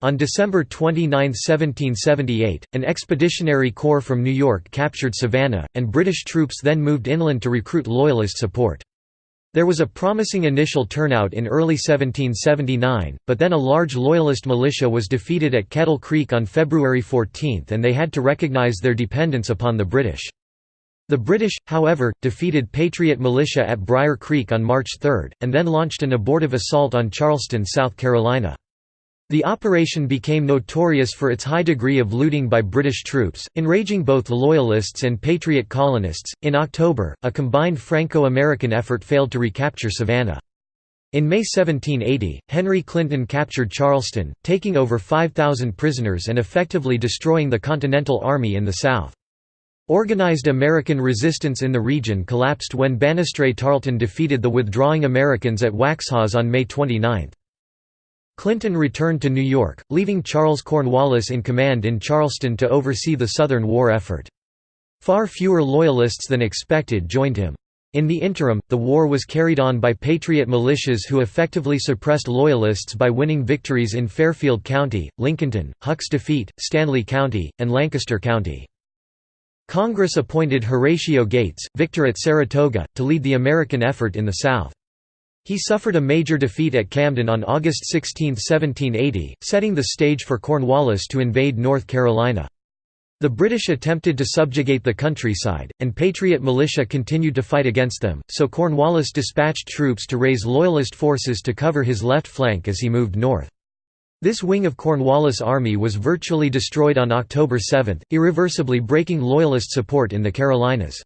On December 29, 1778, an expeditionary corps from New York captured Savannah, and British troops then moved inland to recruit Loyalist support. There was a promising initial turnout in early 1779, but then a large Loyalist militia was defeated at Kettle Creek on February 14 and they had to recognize their dependence upon the British. The British, however, defeated Patriot militia at Brier Creek on March 3, and then launched an abortive assault on Charleston, South Carolina. The operation became notorious for its high degree of looting by British troops, enraging both Loyalists and Patriot colonists. In October, a combined Franco American effort failed to recapture Savannah. In May 1780, Henry Clinton captured Charleston, taking over 5,000 prisoners and effectively destroying the Continental Army in the South. Organized American resistance in the region collapsed when Banastre Tarleton defeated the withdrawing Americans at Waxhaws on May 29. Clinton returned to New York, leaving Charles Cornwallis in command in Charleston to oversee the Southern war effort. Far fewer Loyalists than expected joined him. In the interim, the war was carried on by Patriot militias who effectively suppressed Loyalists by winning victories in Fairfield County, Lincolnton, Huck's Defeat, Stanly County, and Lancaster County. Congress appointed Horatio Gates, victor at Saratoga, to lead the American effort in the South. He suffered a major defeat at Camden on August 16, 1780, setting the stage for Cornwallis to invade North Carolina. The British attempted to subjugate the countryside, and Patriot militia continued to fight against them, so Cornwallis dispatched troops to raise Loyalist forces to cover his left flank as he moved north. This wing of Cornwallis' army was virtually destroyed on October 7, irreversibly breaking Loyalist support in the Carolinas.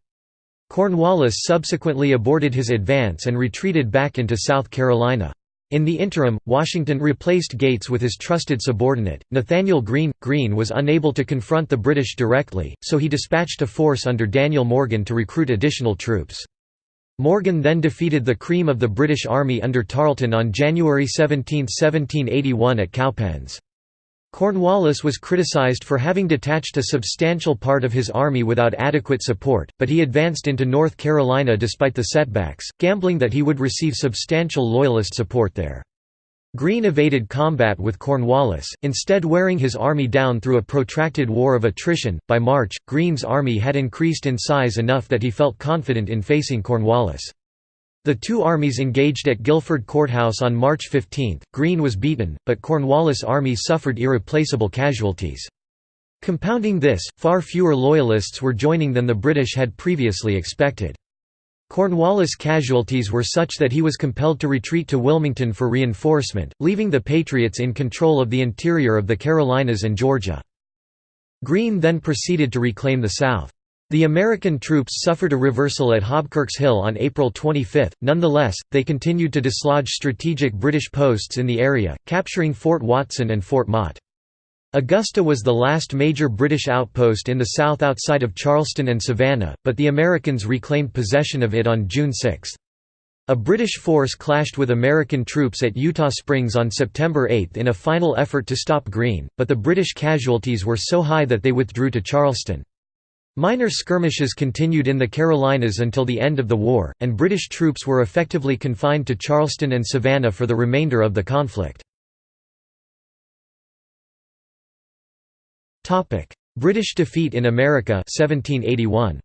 Cornwallis subsequently aborted his advance and retreated back into South Carolina. In the interim, Washington replaced Gates with his trusted subordinate, Nathanael Greene. Greene was unable to confront the British directly, so he dispatched a force under Daniel Morgan to recruit additional troops. Morgan then defeated the cream of the British Army under Tarleton on January 17, 1781 at Cowpens. Cornwallis was criticized for having detached a substantial part of his army without adequate support, but he advanced into North Carolina despite the setbacks, gambling that he would receive substantial Loyalist support there. Greene evaded combat with Cornwallis, instead wearing his army down through a protracted war of attrition. By March, Greene's army had increased in size enough that he felt confident in facing Cornwallis. The two armies engaged at Guilford Courthouse on March 15. Greene was beaten, but Cornwallis' army suffered irreplaceable casualties. Compounding this, far fewer Loyalists were joining than the British had previously expected. Cornwallis' casualties were such that he was compelled to retreat to Wilmington for reinforcement, leaving the Patriots in control of the interior of the Carolinas and Georgia. Greene then proceeded to reclaim the South. The American troops suffered a reversal at Hobkirk's Hill on April 25, nonetheless, they continued to dislodge strategic British posts in the area, capturing Fort Watson and Fort Motte. Augusta was the last major British outpost in the south outside of Charleston and Savannah, but the Americans reclaimed possession of it on June 6. A British force clashed with American troops at Eutaw Springs on September 8 in a final effort to stop Greene, but the British casualties were so high that they withdrew to Charleston. Minor skirmishes continued in the Carolinas until the end of the war, and British troops were effectively confined to Charleston and Savannah for the remainder of the conflict. British defeat in America 1781.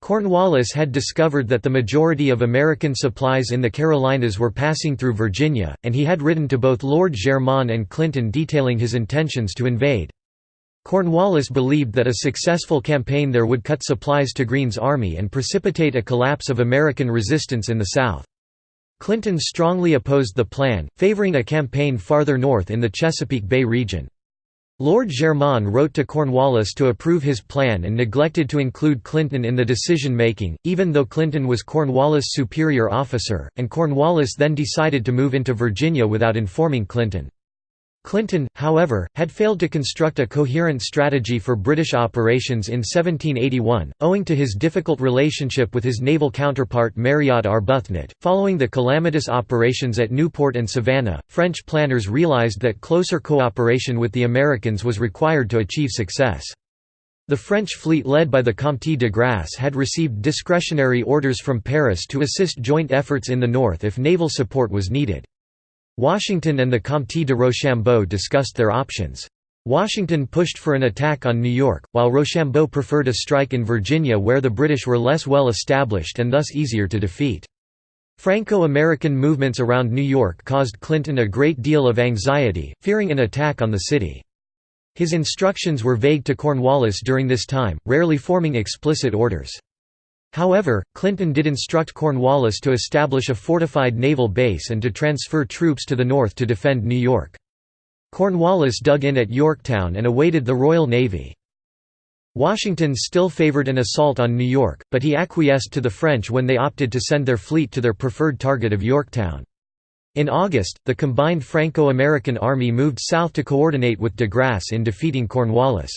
Cornwallis had discovered that the majority of American supplies in the Carolinas were passing through Virginia, and he had written to both Lord Germain and Clinton detailing his intentions to invade. Cornwallis believed that a successful campaign there would cut supplies to Greene's army and precipitate a collapse of American resistance in the South. Clinton strongly opposed the plan, favoring a campaign farther north in the Chesapeake Bay region. Lord Germain wrote to Cornwallis to approve his plan and neglected to include Clinton in the decision-making, even though Clinton was Cornwallis' superior officer, and Cornwallis then decided to move into Virginia without informing Clinton. Clinton, however, had failed to construct a coherent strategy for British operations in 1781, owing to his difficult relationship with his naval counterpart Mariot Arbuthnot. Following the calamitous operations at Newport and Savannah, French planners realized that closer cooperation with the Americans was required to achieve success. The French fleet led by the Comte de Grasse had received discretionary orders from Paris to assist joint efforts in the north if naval support was needed. Washington and the Comte de Rochambeau discussed their options. Washington pushed for an attack on New York, while Rochambeau preferred a strike in Virginia where the British were less well established and thus easier to defeat. Franco-American movements around New York caused Clinton a great deal of anxiety, fearing an attack on the city. His instructions were vague to Cornwallis during this time, rarely forming explicit orders. However, Clinton did instruct Cornwallis to establish a fortified naval base and to transfer troops to the north to defend New York. Cornwallis dug in at Yorktown and awaited the Royal Navy. Washington still favored an assault on New York, but he acquiesced to the French when they opted to send their fleet to their preferred target of Yorktown. In August, the combined Franco-American army moved south to coordinate with de Grasse in defeating Cornwallis.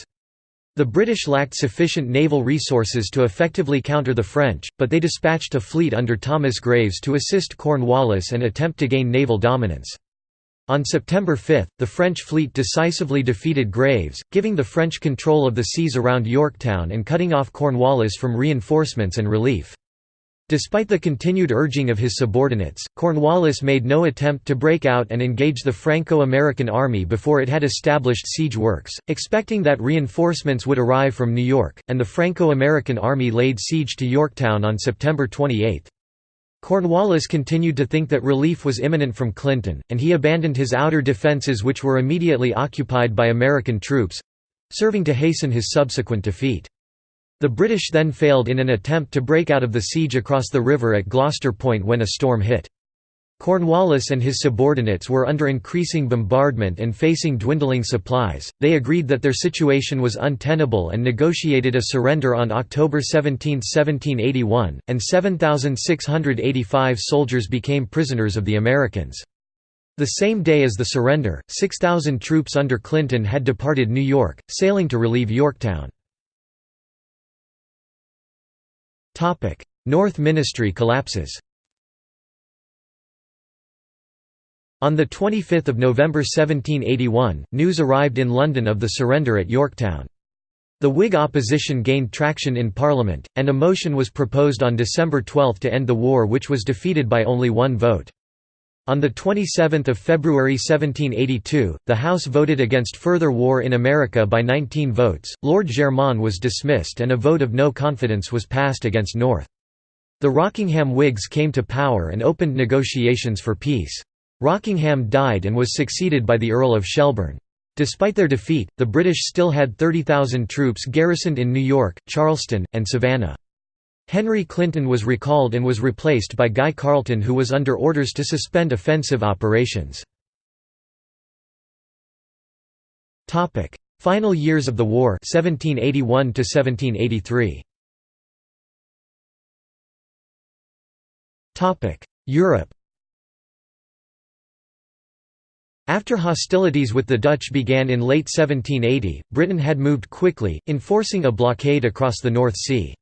The British lacked sufficient naval resources to effectively counter the French, but they dispatched a fleet under Thomas Graves to assist Cornwallis and attempt to gain naval dominance. On September 5, the French fleet decisively defeated Graves, giving the French control of the seas around Yorktown and cutting off Cornwallis from reinforcements and relief. Despite the continued urging of his subordinates, Cornwallis made no attempt to break out and engage the Franco-American army before it had established siege works, expecting that reinforcements would arrive from New York, and the Franco-American army laid siege to Yorktown on September 28. Cornwallis continued to think that relief was imminent from Clinton, and he abandoned his outer defences which were immediately occupied by American troops—serving to hasten his subsequent defeat. The British then failed in an attempt to break out of the siege across the river at Gloucester Point when a storm hit. Cornwallis and his subordinates were under increasing bombardment and facing dwindling supplies. They agreed that their situation was untenable and negotiated a surrender on October 17, 1781, and 7,685 soldiers became prisoners of the Americans. The same day as the surrender, 6,000 troops under Clinton had departed New York, sailing to relieve Yorktown. North Ministry collapses On 25 November 1781, news arrived in London of the surrender at Yorktown. The Whig opposition gained traction in Parliament, and a motion was proposed on December 12 to end the war which was defeated by only one vote. On 27 February 1782, the House voted against further war in America by 19 votes, Lord Germain was dismissed and a vote of no confidence was passed against North. The Rockingham Whigs came to power and opened negotiations for peace. Rockingham died and was succeeded by the Earl of Shelburne. Despite their defeat, the British still had 30,000 troops garrisoned in New York, Charleston, and Savannah. Henry Clinton was recalled and was replaced by Guy Carleton who was under orders to suspend offensive operations. Final years of the war 1781 1783. Europe After hostilities with the Dutch began in late 1780, Britain had moved quickly, enforcing a blockade across the North Sea.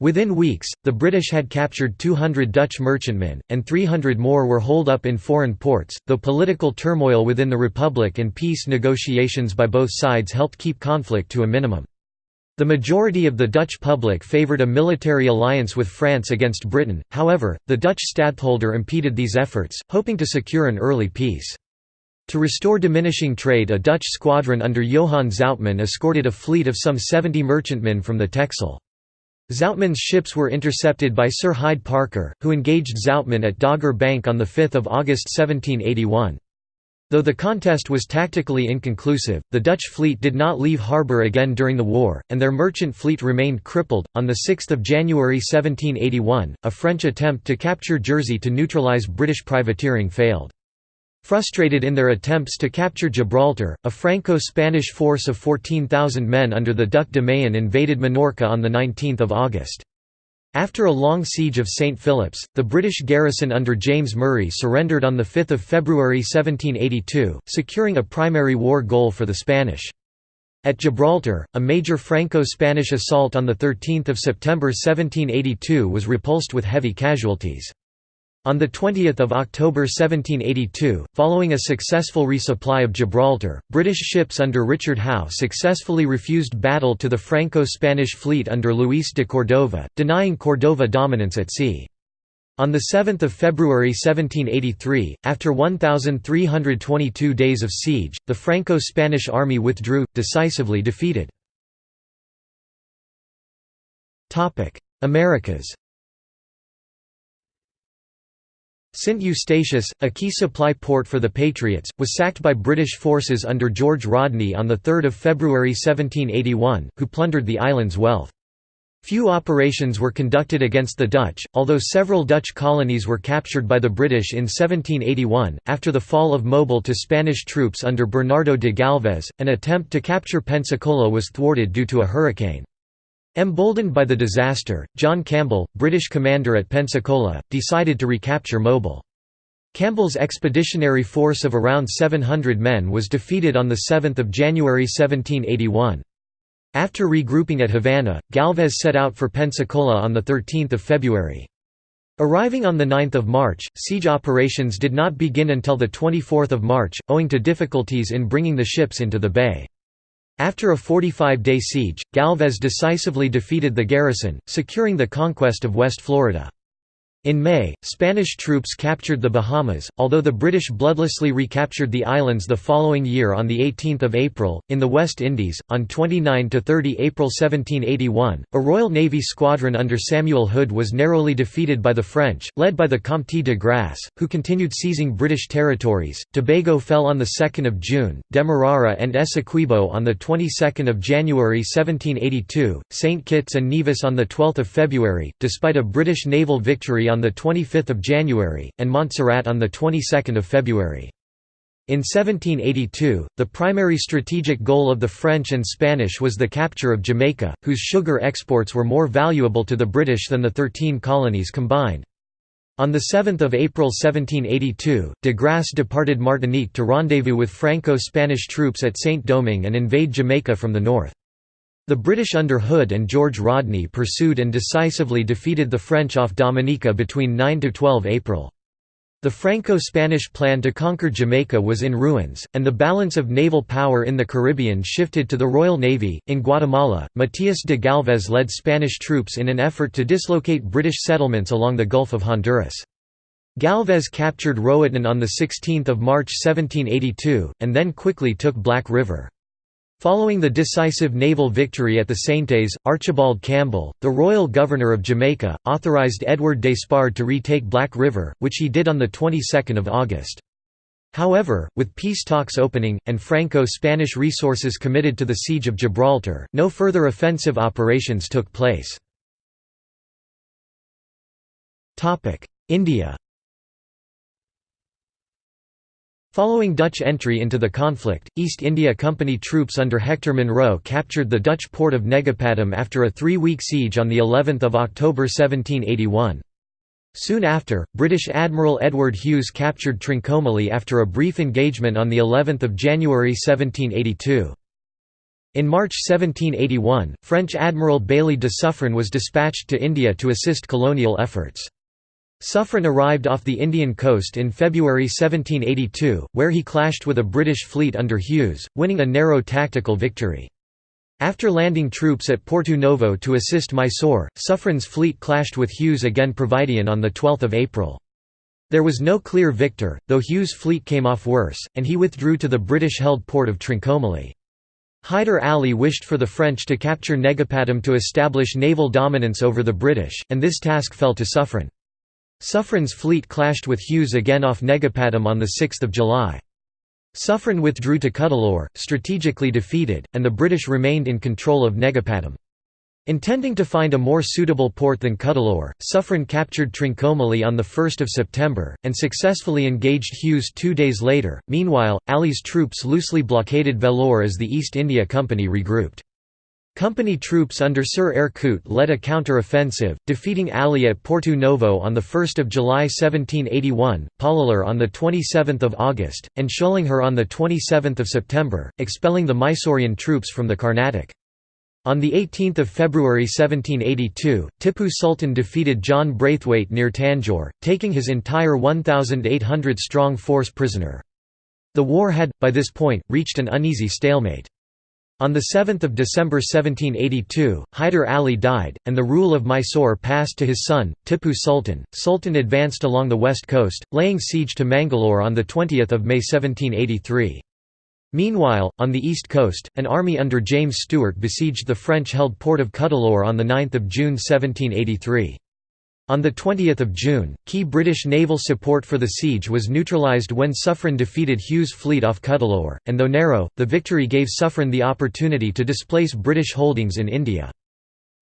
Within weeks, the British had captured 200 Dutch merchantmen, and 300 more were holed up in foreign ports, though political turmoil within the Republic and peace negotiations by both sides helped keep conflict to a minimum. The majority of the Dutch public favoured a military alliance with France against Britain, however, the Dutch stadtholder impeded these efforts, hoping to secure an early peace. To restore diminishing trade a Dutch squadron under Johann Zoutman escorted a fleet of some 70 merchantmen from the Texel. Zoutman's ships were intercepted by Sir Hyde Parker, who engaged Zoutman at Dogger Bank on 5 August 1781. Though the contest was tactically inconclusive, the Dutch fleet did not leave harbour again during the war, and their merchant fleet remained crippled. On 6 January 1781, a French attempt to capture Jersey to neutralise British privateering failed. Frustrated in their attempts to capture Gibraltar, a Franco-Spanish force of 14,000 men under the Duc de Mayenne invaded Minorca on 19 August. After a long siege of St. Philip's, the British garrison under James Murray surrendered on 5 February 1782, securing a primary war goal for the Spanish. At Gibraltar, a major Franco-Spanish assault on 13 September 1782 was repulsed with heavy casualties. On 20 October 1782, following a successful resupply of Gibraltar, British ships under Richard Howe successfully refused battle to the Franco-Spanish fleet under Luis de Cordova, denying Cordova dominance at sea. On 7 February 1783, after 1,322 days of siege, the Franco-Spanish army withdrew, decisively defeated. Americas St Eustatius, a key supply port for the Patriots, was sacked by British forces under George Rodney on 3 February 1781, who plundered the island's wealth. Few operations were conducted against the Dutch, although several Dutch colonies were captured by the British in 1781. After the fall of Mobile to Spanish troops under Bernardo de Galvez, an attempt to capture Pensacola was thwarted due to a hurricane. Emboldened by the disaster, John Campbell, British commander at Pensacola, decided to recapture Mobile. Campbell's expeditionary force of around 700 men was defeated on 7 January 1781. After regrouping at Havana, Galvez set out for Pensacola on 13 February. Arriving on 9 March, siege operations did not begin until 24 March, owing to difficulties in bringing the ships into the bay. After a 45-day siege, Galvez decisively defeated the garrison, securing the conquest of West Florida. In May, Spanish troops captured the Bahamas, although the British bloodlessly recaptured the islands the following year on 18 April. In the West Indies, on 29–30 April 1781, a Royal Navy squadron under Samuel Hood was narrowly defeated by the French, led by the Comte de Grasse, who continued seizing British territories. Tobago fell on 2 June, Demerara and Essequibo on 22 January 1782, St Kitts and Nevis on 12 February, despite a British naval victory on 25 January, and Montserrat on the 22nd of February. In 1782, the primary strategic goal of the French and Spanish was the capture of Jamaica, whose sugar exports were more valuable to the British than the Thirteen Colonies combined. On 7 April 1782, de Grasse departed Martinique to rendezvous with Franco-Spanish troops at Saint-Domingue and invade Jamaica from the north. The British under Hood and George Rodney pursued and decisively defeated the French off Dominica between 9–12 April. The Franco-Spanish plan to conquer Jamaica was in ruins, and the balance of naval power in the Caribbean shifted to the Royal Navy. In Guatemala, Matias de Galvez led Spanish troops in an effort to dislocate British settlements along the Gulf of Honduras. Galvez captured Roatan on 16 March 1782, and then quickly took Black River. Following the decisive naval victory at the Saintes, Archibald Campbell, the royal governor of Jamaica, authorized Edward Despard to retake Black River, which he did on the 22nd of August. However, with peace talks opening, and Franco-Spanish resources committed to the siege of Gibraltar, no further offensive operations took place. India Following Dutch entry into the conflict, East India Company troops under Hector Munro captured the Dutch port of Negapatam after a three-week siege on of October 1781. Soon after, British Admiral Edward Hughes captured Trincomalee after a brief engagement on of January 1782. In March 1781, French Admiral Bailly de Suffren was dispatched to India to assist colonial efforts. Suffren arrived off the Indian coast in February 1782, where he clashed with a British fleet under Hughes, winning a narrow tactical victory. After landing troops at Porto Novo to assist Mysore, Suffren's fleet clashed with Hughes again Providien on 12 April. There was no clear victor, though Hughes' fleet came off worse, and he withdrew to the British-held port of Trincomalee. Hyder Ali wished for the French to capture Negapatam to establish naval dominance over the British, and this task fell to Suffren. Suffren's fleet clashed with Hughes again off Negapatam on 6 July. Suffren withdrew to Cuddalore, strategically defeated, and the British remained in control of Negapatam. Intending to find a more suitable port than Cuddalore, Suffren captured Trincomalee on 1 September, and successfully engaged Hughes two days later. Meanwhile, Ali's troops loosely blockaded Vellore as the East India Company regrouped. Company troops under Sir Coote led a counter-offensive, defeating Ali at Porto Novo on 1 July 1781, Pollilur on 27 August, and Sholinghur on 27 September, expelling the Mysorean troops from the Carnatic. On 18 February 1782, Tippu Sultan defeated John Braithwaite near Tanjore, taking his entire 1,800-strong force prisoner. The war had, by this point, reached an uneasy stalemate. On 7 December 1782, Hyder Ali died, and the rule of Mysore passed to his son, Tippu Sultan. Sultan advanced along the west coast, laying siege to Mangalore on 20 May 1783. Meanwhile, on the east coast, an army under James Stewart besieged the French-held port of Cuddalore on 9 June 1783. On 20 June, key British naval support for the siege was neutralised when Suffren defeated Hughes' fleet off Cuddalore, and though narrow, the victory gave Suffren the opportunity to displace British holdings in India.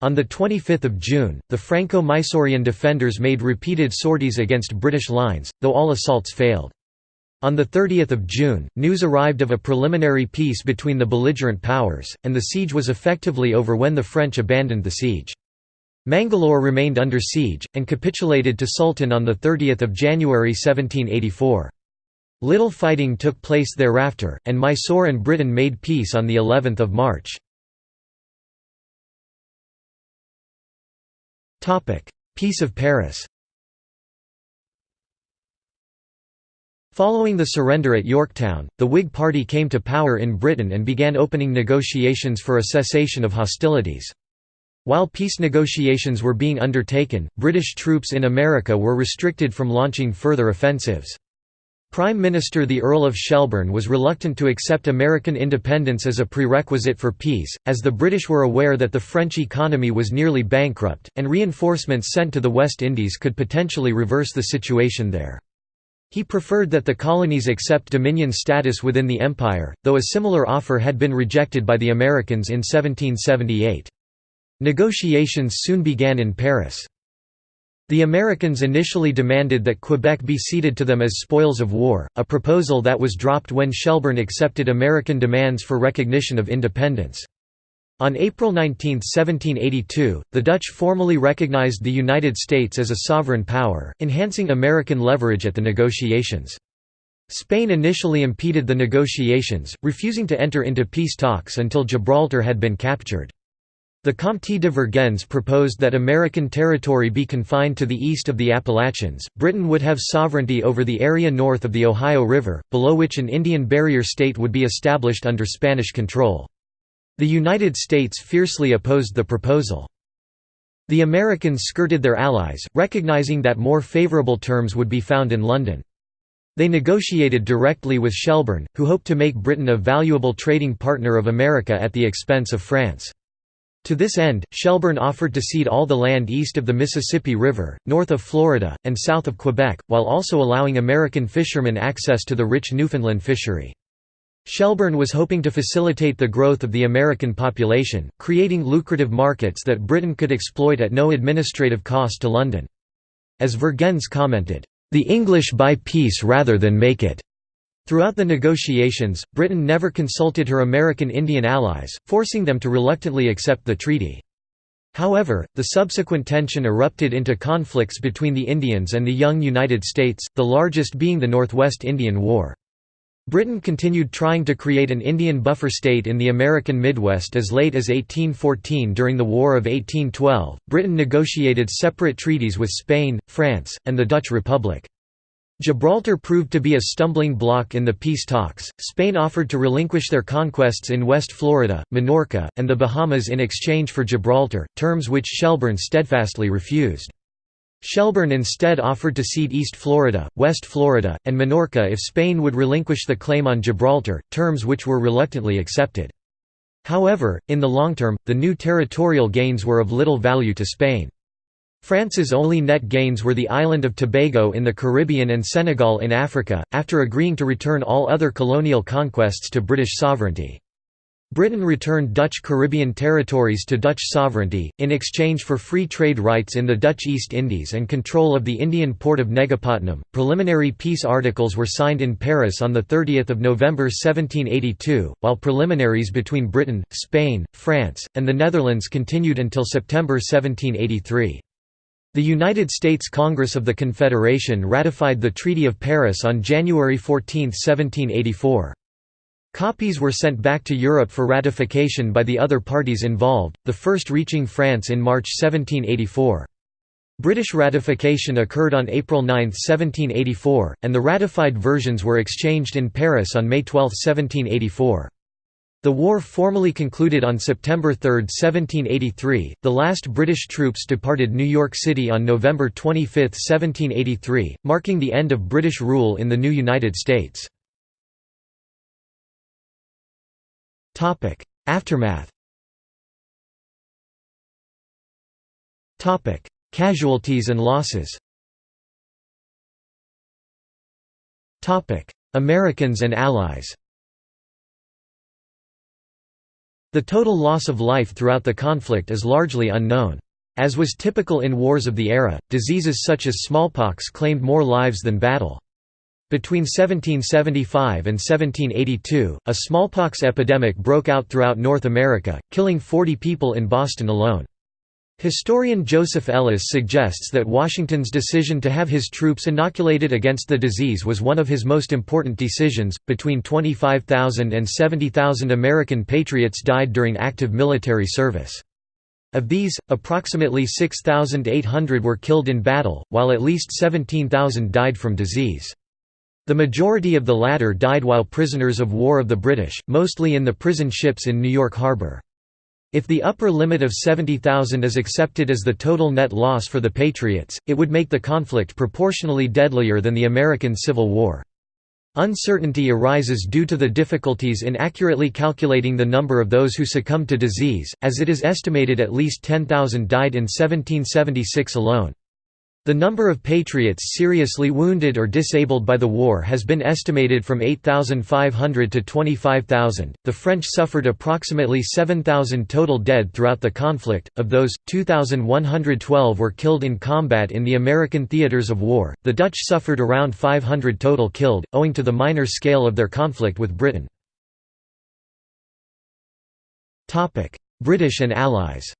On 25 June, the Franco-Mysorean defenders made repeated sorties against British lines, though all assaults failed. On 30 June, news arrived of a preliminary peace between the belligerent powers, and the siege was effectively over when the French abandoned the siege. Mangalore remained under siege, and capitulated to Sultan on 30 January 1784. Little fighting took place thereafter, and Mysore and Britain made peace on of March. Peace of Paris Following the surrender at Yorktown, the Whig Party came to power in Britain and began opening negotiations for a cessation of hostilities. While peace negotiations were being undertaken, British troops in America were restricted from launching further offensives. Prime Minister the Earl of Shelburne was reluctant to accept American independence as a prerequisite for peace, as the British were aware that the French economy was nearly bankrupt, and reinforcements sent to the West Indies could potentially reverse the situation there. He preferred that the colonies accept dominion status within the empire, though a similar offer had been rejected by the Americans in 1778. Negotiations soon began in Paris. The Americans initially demanded that Quebec be ceded to them as spoils of war, a proposal that was dropped when Shelburne accepted American demands for recognition of independence. On April 19, 1782, the Dutch formally recognized the United States as a sovereign power, enhancing American leverage at the negotiations. Spain initially impeded the negotiations, refusing to enter into peace talks until Gibraltar had been captured. The Comte de Vergennes proposed that American territory be confined to the east of the Appalachians. Britain would have sovereignty over the area north of the Ohio River, below which an Indian barrier state would be established under Spanish control. The United States fiercely opposed the proposal. The Americans skirted their allies, recognizing that more favorable terms would be found in London. They negotiated directly with Shelburne, who hoped to make Britain a valuable trading partner of America at the expense of France. To this end, Shelburne offered to cede all the land east of the Mississippi River, north of Florida, and south of Quebec, while also allowing American fishermen access to the rich Newfoundland fishery. Shelburne was hoping to facilitate the growth of the American population, creating lucrative markets that Britain could exploit at no administrative cost to London. As Vergennes commented, "...the English buy peace rather than make it." Throughout the negotiations, Britain never consulted her American Indian allies, forcing them to reluctantly accept the treaty. However, the subsequent tension erupted into conflicts between the Indians and the young United States, the largest being the Northwest Indian War. Britain continued trying to create an Indian buffer state in the American Midwest as late as 1814 during the War of 1812. Britain negotiated separate treaties with Spain, France, and the Dutch Republic. Gibraltar proved to be a stumbling block in the peace talks. Spain offered to relinquish their conquests in West Florida, Minorca, and the Bahamas in exchange for Gibraltar, terms which Shelburne steadfastly refused. Shelburne instead offered to cede East Florida, West Florida, and Minorca if Spain would relinquish the claim on Gibraltar, terms which were reluctantly accepted. However, in the long term, the new territorial gains were of little value to Spain. France's only net gains were the island of Tobago in the Caribbean and Senegal in Africa, after agreeing to return all other colonial conquests to British sovereignty. Britain returned Dutch Caribbean territories to Dutch sovereignty, in exchange for free trade rights in the Dutch East Indies and control of the Indian port of Negapatinam. Preliminary peace articles were signed in Paris on 30 November 1782, while preliminaries between Britain, Spain, France, and the Netherlands continued until September 1783. The United States Congress of the Confederation ratified the Treaty of Paris on January 14, 1784. Copies were sent back to Europe for ratification by the other parties involved, the first reaching France in March 1784. British ratification occurred on April 9, 1784, and the ratified versions were exchanged in Paris on May 12, 1784. The war formally concluded on September 3, 1783. The last British troops departed New York City on November 25, 1783, marking the end of British rule in the new United States. Topic: Aftermath. Topic: Casualties and losses. Topic: Americans and Allies. The total loss of life throughout the conflict is largely unknown. As was typical in wars of the era, diseases such as smallpox claimed more lives than battle. Between 1775 and 1782, a smallpox epidemic broke out throughout North America, killing 40 people in Boston alone. Historian Joseph Ellis suggests that Washington's decision to have his troops inoculated against the disease was one of his most important decisions. Between 25,000 and 70,000 American patriots died during active military service. Of these, approximately 6,800 were killed in battle, while at least 17,000 died from disease. The majority of the latter died while prisoners of war of the British, mostly in the prison ships in New York Harbor. If the upper limit of 70,000 is accepted as the total net loss for the Patriots, it would make the conflict proportionally deadlier than the American Civil War. Uncertainty arises due to the difficulties in accurately calculating the number of those who succumbed to disease, as it is estimated at least 10,000 died in 1776 alone. The number of Patriots seriously wounded or disabled by the war has been estimated from 8,500 to 25,000. The French suffered approximately 7,000 total dead throughout the conflict, of those, 2,112 were killed in combat in the American theaters of war. The Dutch suffered around 500 total killed, owing to the minor scale of their conflict with Britain. British and Allies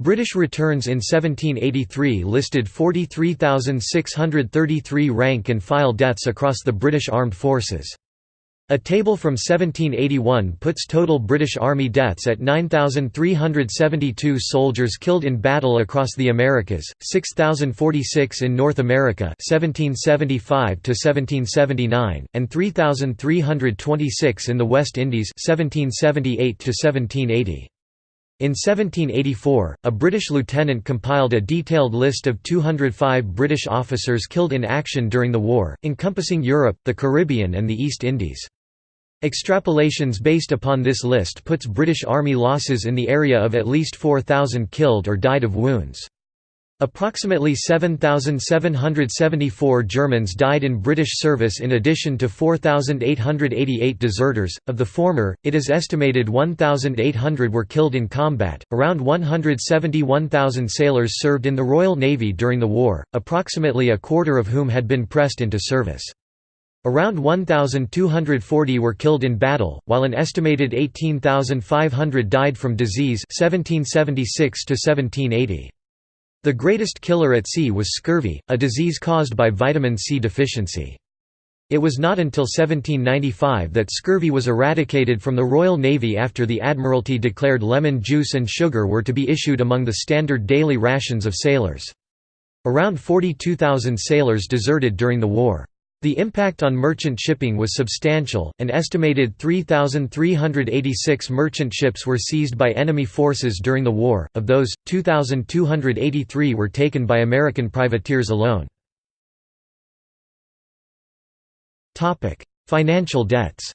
British returns in 1783 listed 43,633 rank and file deaths across the British Armed Forces. A table from 1781 puts total British Army deaths at 9,372 soldiers killed in battle across the Americas, 6,046 in North America 1775 1779, and 3,326 in the West Indies 1778 -1780. In 1784, a British lieutenant compiled a detailed list of 205 British officers killed in action during the war, encompassing Europe, the Caribbean and the East Indies. Extrapolations based upon this list puts British Army losses in the area of at least 4,000 killed or died of wounds. Approximately 7,774 Germans died in British service in addition to 4,888 deserters. Of the former, it is estimated 1,800 were killed in combat. Around 171,000 sailors served in the Royal Navy during the war, approximately a quarter of whom had been pressed into service. Around 1,240 were killed in battle, while an estimated 18,500 died from disease 1776 to -1780. The greatest killer at sea was scurvy, a disease caused by vitamin C deficiency. It was not until 1795 that scurvy was eradicated from the Royal Navy after the Admiralty declared lemon juice and sugar were to be issued among the standard daily rations of sailors. Around 42,000 sailors deserted during the war. The impact on merchant shipping was substantial, an estimated 3,386 merchant ships were seized by enemy forces during the war, of those, 2,283 were taken by American privateers alone. Financial debts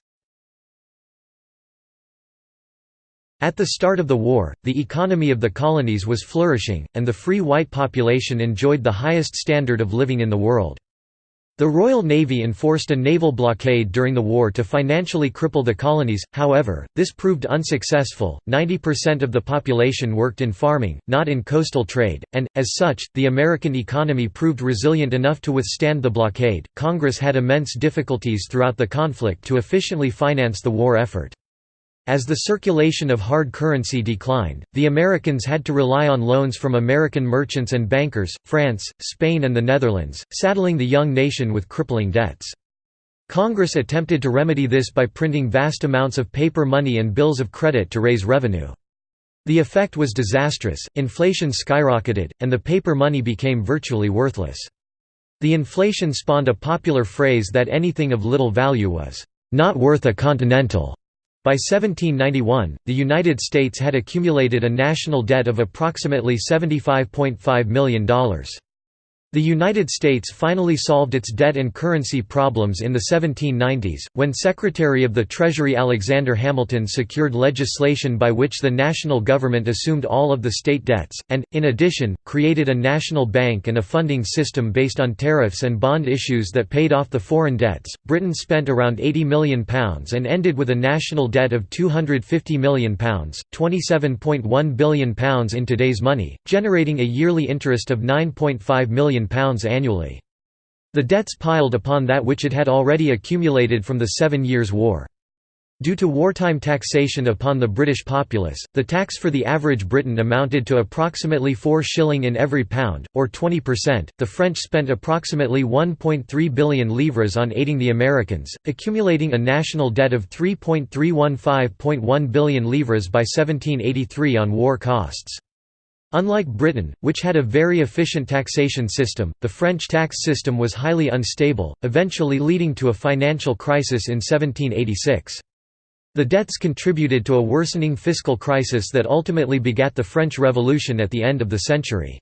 At the start of the war, the economy of the colonies was flourishing, and the free white population enjoyed the highest standard of living in the world. The Royal Navy enforced a naval blockade during the war to financially cripple the colonies, however, this proved unsuccessful. 90% of the population worked in farming, not in coastal trade, and, as such, the American economy proved resilient enough to withstand the blockade. Congress had immense difficulties throughout the conflict to efficiently finance the war effort. As the circulation of hard currency declined, the Americans had to rely on loans from American merchants and bankers, France, Spain and the Netherlands, saddling the young nation with crippling debts. Congress attempted to remedy this by printing vast amounts of paper money and bills of credit to raise revenue. The effect was disastrous, inflation skyrocketed, and the paper money became virtually worthless. The inflation spawned a popular phrase that anything of little value was, "...not worth a continental." By 1791, the United States had accumulated a national debt of approximately $75.5 million. The United States finally solved its debt and currency problems in the 1790s, when Secretary of the Treasury Alexander Hamilton secured legislation by which the national government assumed all of the state debts, and, in addition, created a national bank and a funding system based on tariffs and bond issues that paid off the foreign debts. Britain spent around £80 million and ended with a national debt of £250 million, £27.1 billion in today's money, generating a yearly interest of £9.5 million annually. The debts piled upon that which it had already accumulated from the Seven Years' War. Due to wartime taxation upon the British populace, the tax for the average Briton amounted to approximately 4 shilling in every pound, or 20%. The French spent approximately 1.3 billion livres on aiding the Americans, accumulating a national debt of 3.315.1 billion livres by 1783 on war costs. Unlike Britain, which had a very efficient taxation system, the French tax system was highly unstable, eventually leading to a financial crisis in 1786. The debts contributed to a worsening fiscal crisis that ultimately begat the French Revolution at the end of the century.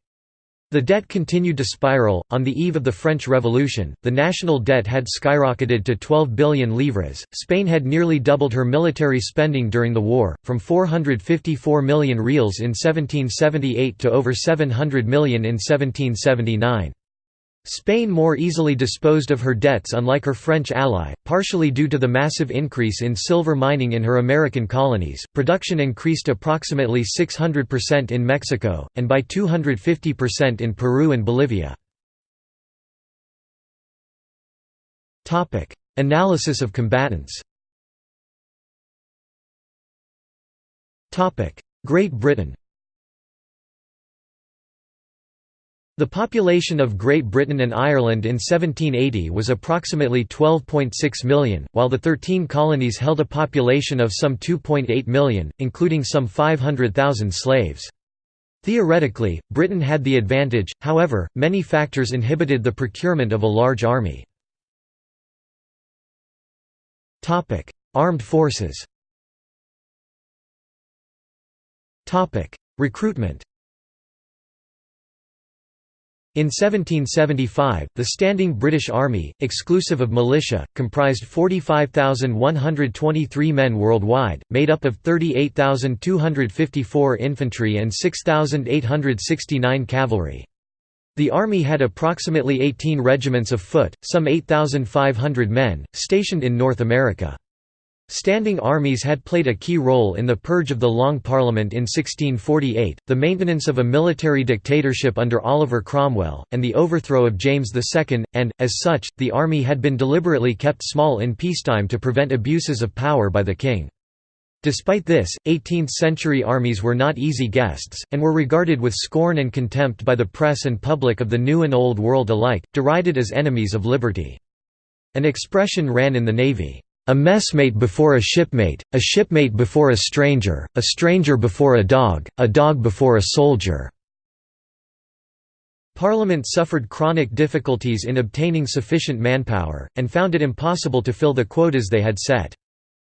The debt continued to spiral. On the eve of the French Revolution, the national debt had skyrocketed to 12 billion livres. Spain had nearly doubled her military spending during the war, from 454 million reals in 1778 to over 700 million in 1779. Spain more easily disposed of her debts unlike her French ally, partially due to the massive increase in silver mining in her American colonies. Production increased approximately 600% in Mexico, and by 250% in Peru and Bolivia. Analysis of combatants Great Britain The population of Great Britain and Ireland in 1780 was approximately 12.6 million, while the thirteen colonies held a population of some 2.8 million, including some 500,000 slaves. Theoretically, Britain had the advantage, however, many factors inhibited the procurement of a large army. Armed forces Recruitment in 1775, the standing British Army, exclusive of militia, comprised 45,123 men worldwide, made up of 38,254 infantry and 6,869 cavalry. The army had approximately 18 regiments of foot, some 8,500 men, stationed in North America. Standing armies had played a key role in the purge of the Long Parliament in 1648, the maintenance of a military dictatorship under Oliver Cromwell, and the overthrow of James II, and, as such, the army had been deliberately kept small in peacetime to prevent abuses of power by the king. Despite this, 18th-century armies were not easy guests, and were regarded with scorn and contempt by the press and public of the New and Old World alike, derided as enemies of liberty. An expression ran in the Navy, a messmate before a shipmate, a shipmate before a stranger, a stranger before a dog, a dog before a soldier." Parliament suffered chronic difficulties in obtaining sufficient manpower, and found it impossible to fill the quotas they had set.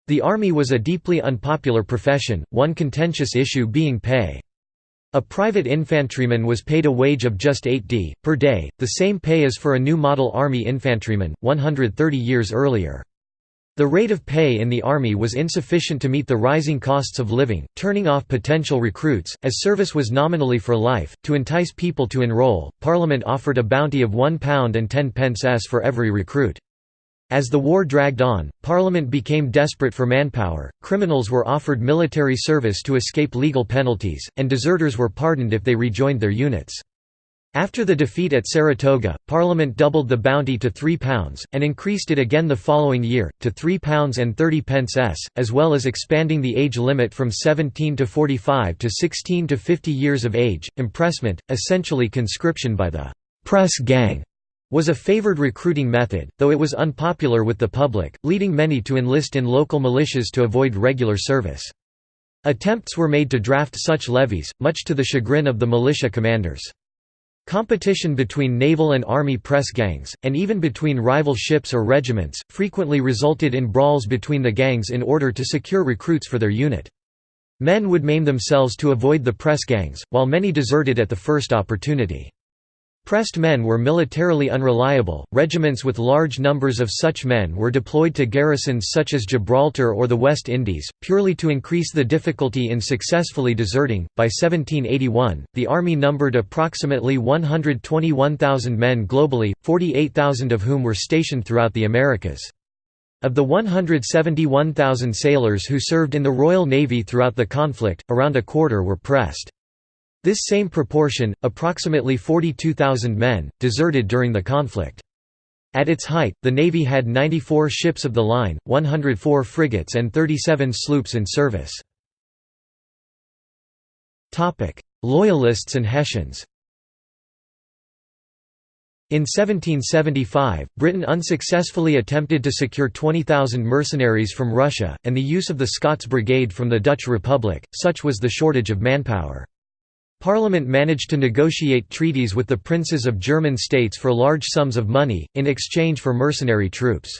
The army was a deeply unpopular profession, one contentious issue being pay. A private infantryman was paid a wage of just 8 d. per day, the same pay as for a new model army infantryman, 130 years earlier. The rate of pay in the army was insufficient to meet the rising costs of living, turning off potential recruits, as service was nominally for life. To entice people to enroll, Parliament offered a bounty of £1 and 10 pence s for every recruit. As the war dragged on, Parliament became desperate for manpower, criminals were offered military service to escape legal penalties, and deserters were pardoned if they rejoined their units. After the defeat at Saratoga, Parliament doubled the bounty to £3, and increased it again the following year, to £3 and 30 pence s, as well as expanding the age limit from 17 to 45 to 16 to 50 years of age. Impressment, essentially conscription by the «press gang», was a favoured recruiting method, though it was unpopular with the public, leading many to enlist in local militias to avoid regular service. Attempts were made to draft such levies, much to the chagrin of the militia commanders. Competition between naval and army press gangs, and even between rival ships or regiments, frequently resulted in brawls between the gangs in order to secure recruits for their unit. Men would maim themselves to avoid the press gangs, while many deserted at the first opportunity. Pressed men were militarily unreliable, regiments with large numbers of such men were deployed to garrisons such as Gibraltar or the West Indies, purely to increase the difficulty in successfully deserting. By 1781, the army numbered approximately 121,000 men globally, 48,000 of whom were stationed throughout the Americas. Of the 171,000 sailors who served in the Royal Navy throughout the conflict, around a quarter were pressed. This same proportion, approximately 42,000 men, deserted during the conflict. At its height, the Navy had 94 ships of the line, 104 frigates and 37 sloops in service. Loyalists and Hessians in 1775, Britain unsuccessfully attempted to secure 20,000 mercenaries from Russia, and the use of the Scots Brigade from the Dutch Republic, such was the shortage of manpower. Parliament managed to negotiate treaties with the princes of German states for large sums of money, in exchange for mercenary troops.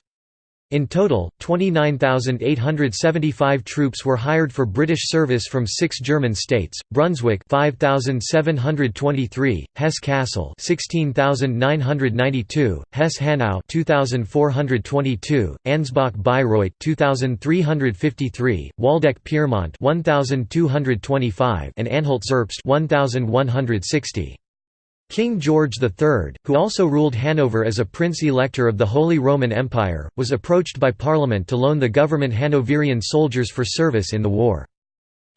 In total, 29,875 troops were hired for British service from six German states: Brunswick 5,723, Hesse-Kassel 16,992, Hesse-Hanau 2,422, Ansbach-Bayreuth 2,353, Waldeck-Pyrmont 1,225, and Anhalt-Zerbst 1,160. King George III, who also ruled Hanover as a prince-elector of the Holy Roman Empire, was approached by Parliament to loan the government Hanoverian soldiers for service in the war.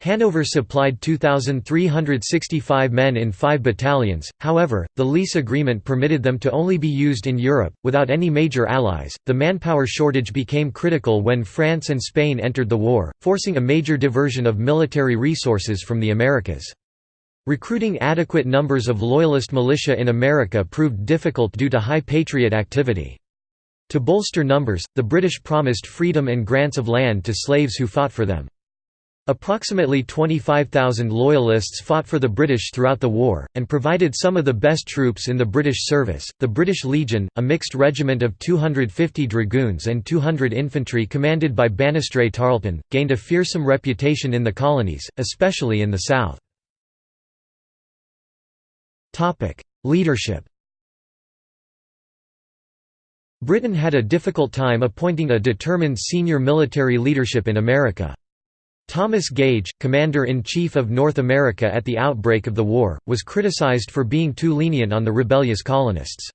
Hanover supplied 2,365 men in five battalions, however, the lease agreement permitted them to only be used in Europe, without any major allies. The manpower shortage became critical when France and Spain entered the war, forcing a major diversion of military resources from the Americas. Recruiting adequate numbers of Loyalist militia in America proved difficult due to high Patriot activity. To bolster numbers, the British promised freedom and grants of land to slaves who fought for them. Approximately 25,000 Loyalists fought for the British throughout the war, and provided some of the best troops in the British service. The British Legion, a mixed regiment of 250 dragoons and 200 infantry commanded by Banastre Tarleton, gained a fearsome reputation in the colonies, especially in the south. Leadership Britain had a difficult time appointing a determined senior military leadership in America. Thomas Gage, Commander-in-Chief of North America at the outbreak of the war, was criticized for being too lenient on the rebellious colonists.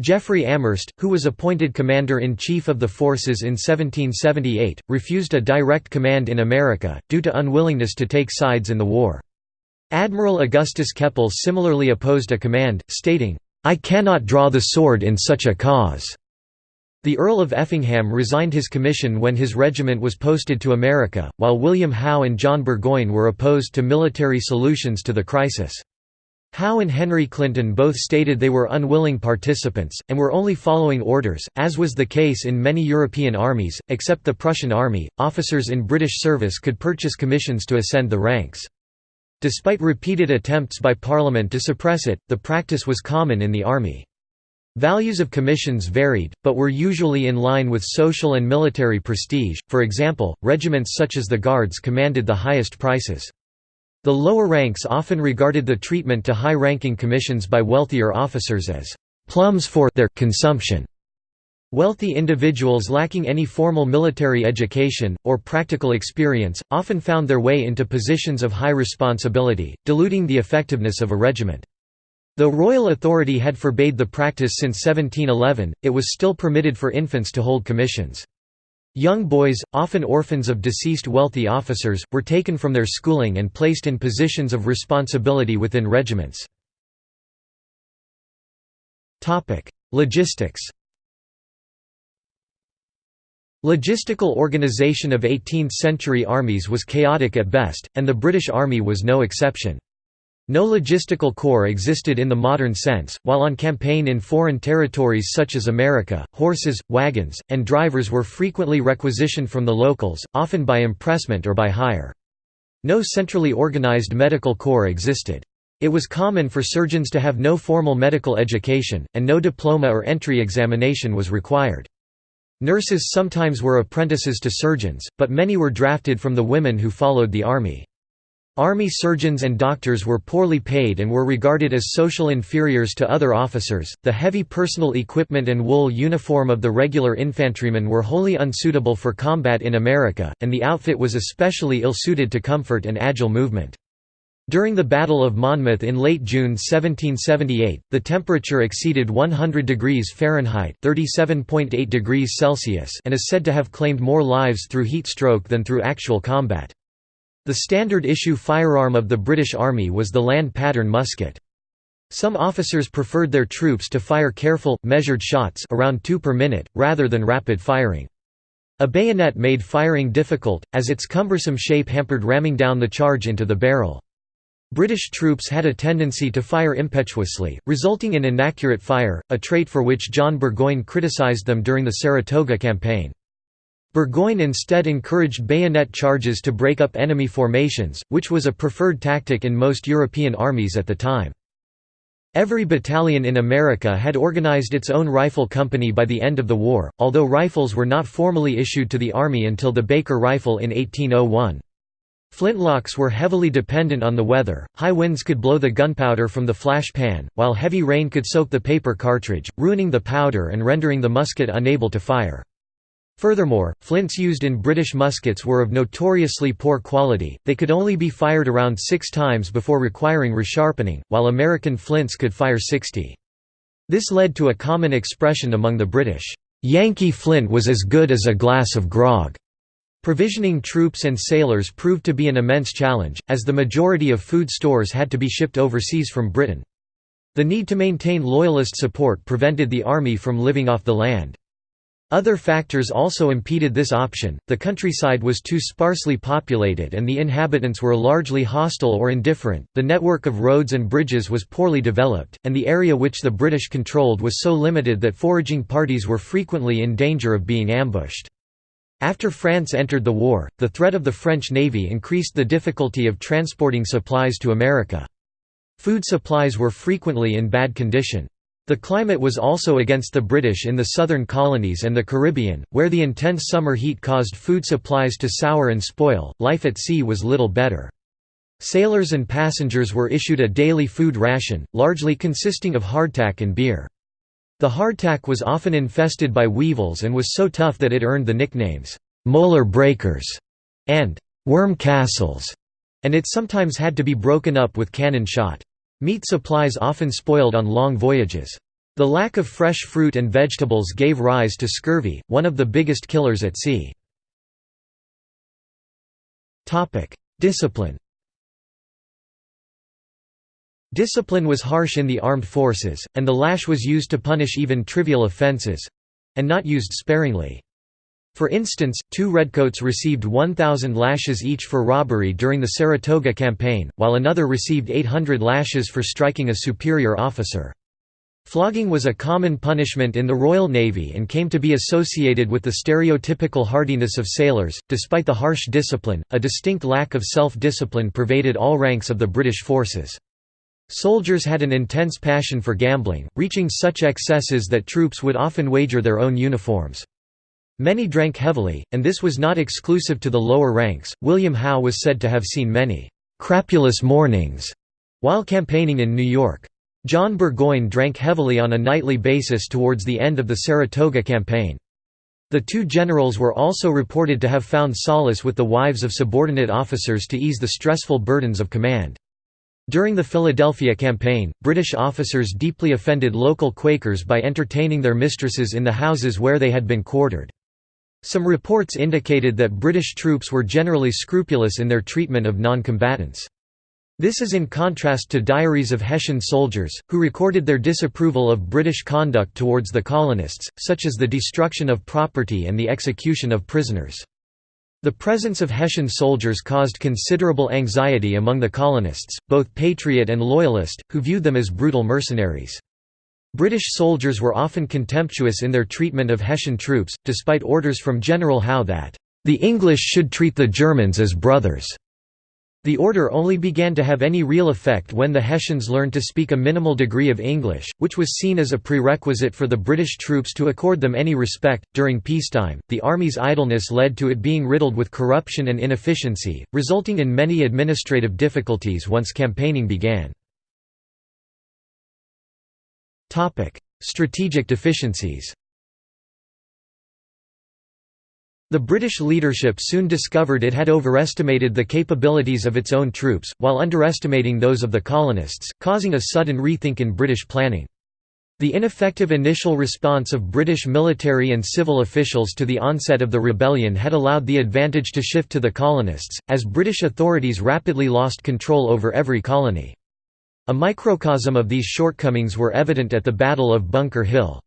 Jeffrey Amherst, who was appointed Commander-in-Chief of the forces in 1778, refused a direct command in America, due to unwillingness to take sides in the war. Admiral Augustus Keppel similarly opposed a command, stating, "'I cannot draw the sword in such a cause'". The Earl of Effingham resigned his commission when his regiment was posted to America, while William Howe and John Burgoyne were opposed to military solutions to the crisis. Howe and Henry Clinton both stated they were unwilling participants, and were only following orders, as was the case in many European armies, except the Prussian army. Officers in British service could purchase commissions to ascend the ranks. Despite repeated attempts by Parliament to suppress it, the practice was common in the army. Values of commissions varied, but were usually in line with social and military prestige, for example, regiments such as the Guards commanded the highest prices. The lower ranks often regarded the treatment to high-ranking commissions by wealthier officers as «plums for» their consumption. Wealthy individuals lacking any formal military education, or practical experience, often found their way into positions of high responsibility, diluting the effectiveness of a regiment. Though royal authority had forbade the practice since 1711, it was still permitted for infants to hold commissions. Young boys, often orphans of deceased wealthy officers, were taken from their schooling and placed in positions of responsibility within regiments. Logistics Logistical organization of 18th-century armies was chaotic at best, and the British Army was no exception. No logistical corps existed in the modern sense, while on campaign in foreign territories such as America, horses, wagons, and drivers were frequently requisitioned from the locals, often by impressment or by hire. No centrally organized medical corps existed. It was common for surgeons to have no formal medical education, and no diploma or entry examination was required. Nurses sometimes were apprentices to surgeons, but many were drafted from the women who followed the army. Army surgeons and doctors were poorly paid and were regarded as social inferiors to other officers. The heavy personal equipment and wool uniform of the regular infantrymen were wholly unsuitable for combat in America, and the outfit was especially ill suited to comfort and agile movement. During the Battle of Monmouth in late June 1778, the temperature exceeded 100 degrees Fahrenheit (37.8 degrees Celsius) and is said to have claimed more lives through heat stroke than through actual combat. The standard issue firearm of the British Army was the land pattern musket. Some officers preferred their troops to fire careful, measured shots around two per minute, rather than rapid firing. A bayonet made firing difficult, as its cumbersome shape hampered ramming down the charge into the barrel. British troops had a tendency to fire impetuously, resulting in inaccurate fire, a trait for which John Burgoyne criticised them during the Saratoga campaign. Burgoyne instead encouraged bayonet charges to break up enemy formations, which was a preferred tactic in most European armies at the time. Every battalion in America had organized its own rifle company by the end of the war, although rifles were not formally issued to the Army until the Baker rifle in 1801. Flintlocks were heavily dependent on the weather, high winds could blow the gunpowder from the flash pan, while heavy rain could soak the paper cartridge, ruining the powder and rendering the musket unable to fire. Furthermore, flints used in British muskets were of notoriously poor quality, they could only be fired around six times before requiring resharpening, while American flints could fire 60. This led to a common expression among the British, "'Yankee flint was as good as a glass of grog'". Provisioning troops and sailors proved to be an immense challenge, as the majority of food stores had to be shipped overseas from Britain. The need to maintain Loyalist support prevented the army from living off the land. Other factors also impeded this option, the countryside was too sparsely populated and the inhabitants were largely hostile or indifferent, the network of roads and bridges was poorly developed, and the area which the British controlled was so limited that foraging parties were frequently in danger of being ambushed. After France entered the war, the threat of the French Navy increased the difficulty of transporting supplies to America. Food supplies were frequently in bad condition. The climate was also against the British in the southern colonies and the Caribbean, where the intense summer heat caused food supplies to sour and spoil. Life at sea was little better. Sailors and passengers were issued a daily food ration, largely consisting of hardtack and beer. The hardtack was often infested by weevils and was so tough that it earned the nicknames, "'molar breakers' and "'worm castles', and it sometimes had to be broken up with cannon shot. Meat supplies often spoiled on long voyages. The lack of fresh fruit and vegetables gave rise to scurvy, one of the biggest killers at sea. Discipline Discipline was harsh in the armed forces, and the lash was used to punish even trivial offences—and not used sparingly. For instance, two redcoats received 1,000 lashes each for robbery during the Saratoga campaign, while another received 800 lashes for striking a superior officer. Flogging was a common punishment in the Royal Navy and came to be associated with the stereotypical hardiness of sailors. Despite the harsh discipline, a distinct lack of self discipline pervaded all ranks of the British forces. Soldiers had an intense passion for gambling, reaching such excesses that troops would often wager their own uniforms. Many drank heavily, and this was not exclusive to the lower ranks. William Howe was said to have seen many crapulous mornings while campaigning in New York. John Burgoyne drank heavily on a nightly basis towards the end of the Saratoga campaign. The two generals were also reported to have found solace with the wives of subordinate officers to ease the stressful burdens of command. During the Philadelphia campaign, British officers deeply offended local Quakers by entertaining their mistresses in the houses where they had been quartered. Some reports indicated that British troops were generally scrupulous in their treatment of non-combatants. This is in contrast to diaries of Hessian soldiers, who recorded their disapproval of British conduct towards the colonists, such as the destruction of property and the execution of prisoners. The presence of Hessian soldiers caused considerable anxiety among the colonists, both patriot and loyalist, who viewed them as brutal mercenaries. British soldiers were often contemptuous in their treatment of Hessian troops, despite orders from General Howe that, "...the English should treat the Germans as brothers." The order only began to have any real effect when the Hessians learned to speak a minimal degree of English, which was seen as a prerequisite for the British troops to accord them any respect. During peacetime, the army's idleness led to it being riddled with corruption and inefficiency, resulting in many administrative difficulties once campaigning began. Strategic deficiencies The British leadership soon discovered it had overestimated the capabilities of its own troops, while underestimating those of the colonists, causing a sudden rethink in British planning. The ineffective initial response of British military and civil officials to the onset of the rebellion had allowed the advantage to shift to the colonists, as British authorities rapidly lost control over every colony. A microcosm of these shortcomings were evident at the Battle of Bunker Hill.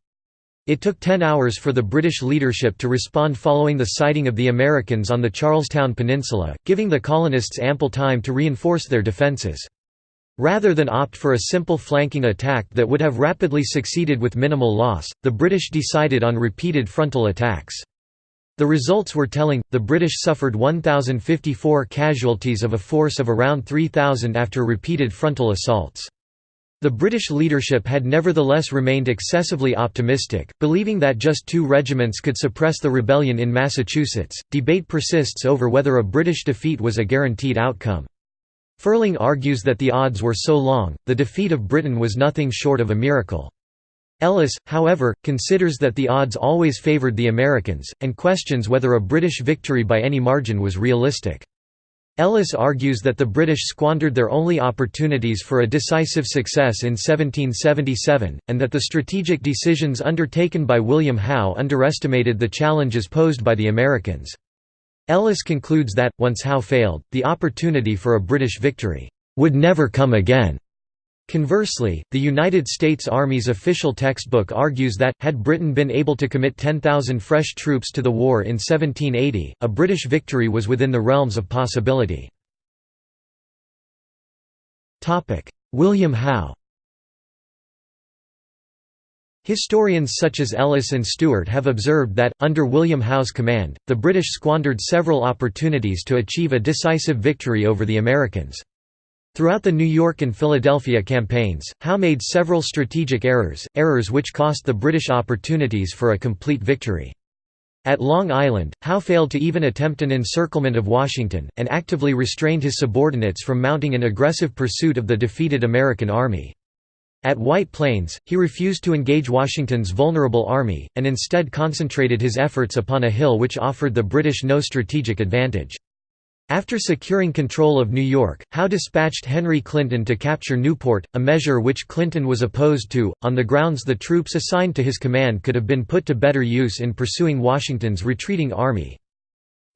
It took ten hours for the British leadership to respond following the sighting of the Americans on the Charlestown Peninsula, giving the colonists ample time to reinforce their defences. Rather than opt for a simple flanking attack that would have rapidly succeeded with minimal loss, the British decided on repeated frontal attacks. The results were telling, the British suffered 1,054 casualties of a force of around 3,000 after repeated frontal assaults. The British leadership had nevertheless remained excessively optimistic, believing that just two regiments could suppress the rebellion in Massachusetts. Debate persists over whether a British defeat was a guaranteed outcome. Ferling argues that the odds were so long, the defeat of Britain was nothing short of a miracle. Ellis, however, considers that the odds always favoured the Americans, and questions whether a British victory by any margin was realistic. Ellis argues that the British squandered their only opportunities for a decisive success in 1777, and that the strategic decisions undertaken by William Howe underestimated the challenges posed by the Americans. Ellis concludes that, once Howe failed, the opportunity for a British victory would never come again. Conversely, the United States Army's official textbook argues that, had Britain been able to commit 10,000 fresh troops to the war in 1780, a British victory was within the realms of possibility. William Howe Historians such as Ellis and Stewart have observed that, under William Howe's command, the British squandered several opportunities to achieve a decisive victory over the Americans. Throughout the New York and Philadelphia campaigns, Howe made several strategic errors, errors which cost the British opportunities for a complete victory. At Long Island, Howe failed to even attempt an encirclement of Washington, and actively restrained his subordinates from mounting an aggressive pursuit of the defeated American army. At White Plains, he refused to engage Washington's vulnerable army, and instead concentrated his efforts upon a hill which offered the British no strategic advantage. After securing control of New York, Howe dispatched Henry Clinton to capture Newport, a measure which Clinton was opposed to, on the grounds the troops assigned to his command could have been put to better use in pursuing Washington's retreating army.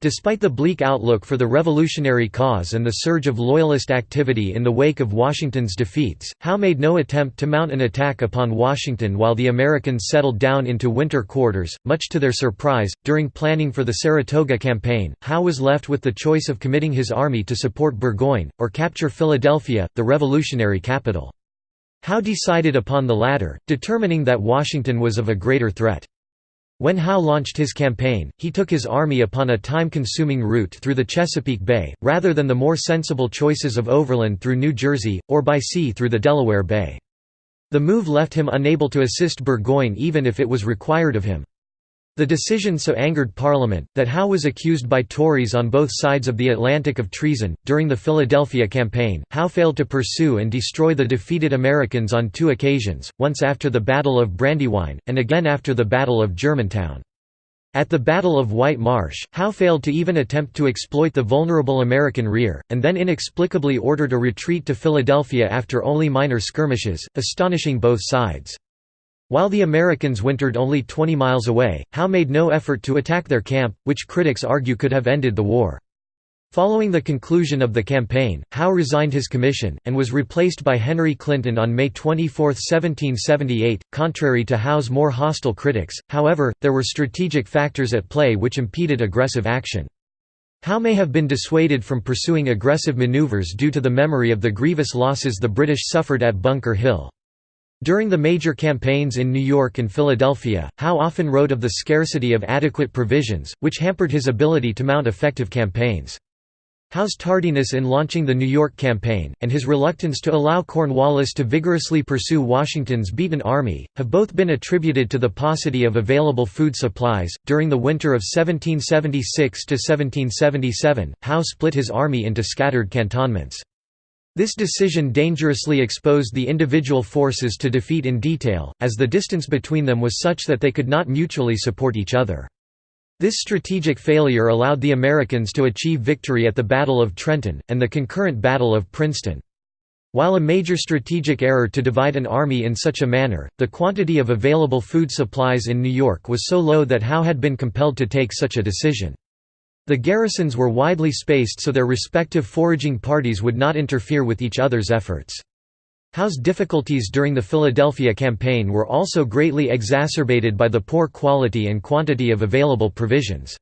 Despite the bleak outlook for the revolutionary cause and the surge of Loyalist activity in the wake of Washington's defeats, Howe made no attempt to mount an attack upon Washington while the Americans settled down into winter quarters. Much to their surprise, during planning for the Saratoga campaign, Howe was left with the choice of committing his army to support Burgoyne, or capture Philadelphia, the revolutionary capital. Howe decided upon the latter, determining that Washington was of a greater threat. When Howe launched his campaign, he took his army upon a time-consuming route through the Chesapeake Bay, rather than the more sensible choices of overland through New Jersey, or by sea through the Delaware Bay. The move left him unable to assist Burgoyne even if it was required of him. The decision so angered Parliament, that Howe was accused by Tories on both sides of the Atlantic of treason. During the Philadelphia campaign, Howe failed to pursue and destroy the defeated Americans on two occasions, once after the Battle of Brandywine, and again after the Battle of Germantown. At the Battle of White Marsh, Howe failed to even attempt to exploit the vulnerable American rear, and then inexplicably ordered a retreat to Philadelphia after only minor skirmishes, astonishing both sides. While the Americans wintered only 20 miles away, Howe made no effort to attack their camp, which critics argue could have ended the war. Following the conclusion of the campaign, Howe resigned his commission, and was replaced by Henry Clinton on May 24, 1778. Contrary to Howe's more hostile critics, however, there were strategic factors at play which impeded aggressive action. Howe may have been dissuaded from pursuing aggressive maneuvers due to the memory of the grievous losses the British suffered at Bunker Hill. During the major campaigns in New York and Philadelphia, Howe often wrote of the scarcity of adequate provisions, which hampered his ability to mount effective campaigns. Howe's tardiness in launching the New York campaign, and his reluctance to allow Cornwallis to vigorously pursue Washington's beaten army, have both been attributed to the paucity of available food supplies. During the winter of 1776 to 1777, Howe split his army into scattered cantonments. This decision dangerously exposed the individual forces to defeat in detail, as the distance between them was such that they could not mutually support each other. This strategic failure allowed the Americans to achieve victory at the Battle of Trenton, and the concurrent Battle of Princeton. While a major strategic error to divide an army in such a manner, the quantity of available food supplies in New York was so low that Howe had been compelled to take such a decision. The garrisons were widely spaced so their respective foraging parties would not interfere with each other's efforts. Howe's difficulties during the Philadelphia campaign were also greatly exacerbated by the poor quality and quantity of available provisions.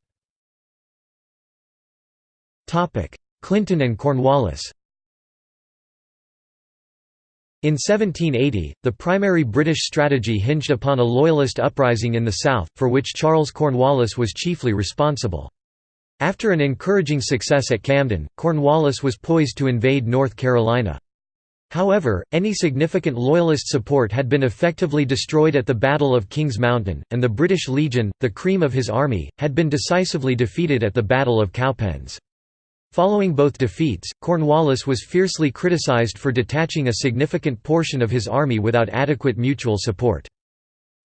Clinton and Cornwallis In 1780, the primary British strategy hinged upon a Loyalist uprising in the South, for which Charles Cornwallis was chiefly responsible. After an encouraging success at Camden, Cornwallis was poised to invade North Carolina. However, any significant Loyalist support had been effectively destroyed at the Battle of Kings Mountain, and the British Legion, the cream of his army, had been decisively defeated at the Battle of Cowpens. Following both defeats, Cornwallis was fiercely criticised for detaching a significant portion of his army without adequate mutual support.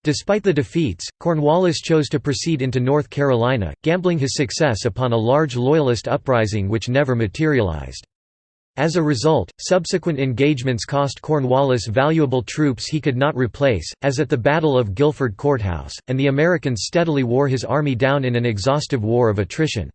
Despite the defeats, Cornwallis chose to proceed into North Carolina, gambling his success upon a large Loyalist uprising which never materialized. As a result, subsequent engagements cost Cornwallis valuable troops he could not replace, as at the Battle of Guilford Courthouse, and the Americans steadily wore his army down in an exhaustive war of attrition.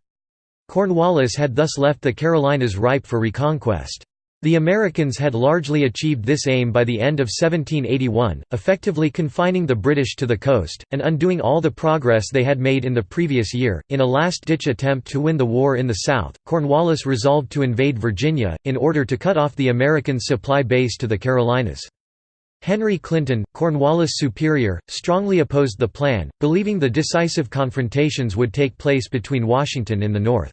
Cornwallis had thus left the Carolinas ripe for reconquest. The Americans had largely achieved this aim by the end of 1781, effectively confining the British to the coast, and undoing all the progress they had made in the previous year. In a last ditch attempt to win the war in the South, Cornwallis resolved to invade Virginia, in order to cut off the American supply base to the Carolinas. Henry Clinton, Cornwallis' superior, strongly opposed the plan, believing the decisive confrontations would take place between Washington and the North.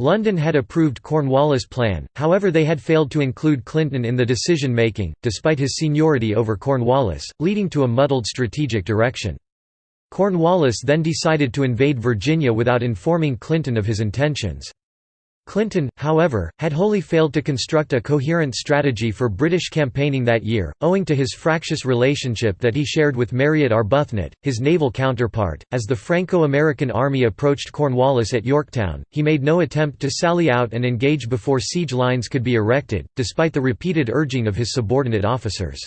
London had approved Cornwallis' plan, however they had failed to include Clinton in the decision-making, despite his seniority over Cornwallis, leading to a muddled strategic direction. Cornwallis then decided to invade Virginia without informing Clinton of his intentions. Clinton, however, had wholly failed to construct a coherent strategy for British campaigning that year, owing to his fractious relationship that he shared with Mariot Arbuthnot, his naval counterpart. As the Franco-American army approached Cornwallis at Yorktown, he made no attempt to sally out and engage before siege lines could be erected, despite the repeated urging of his subordinate officers.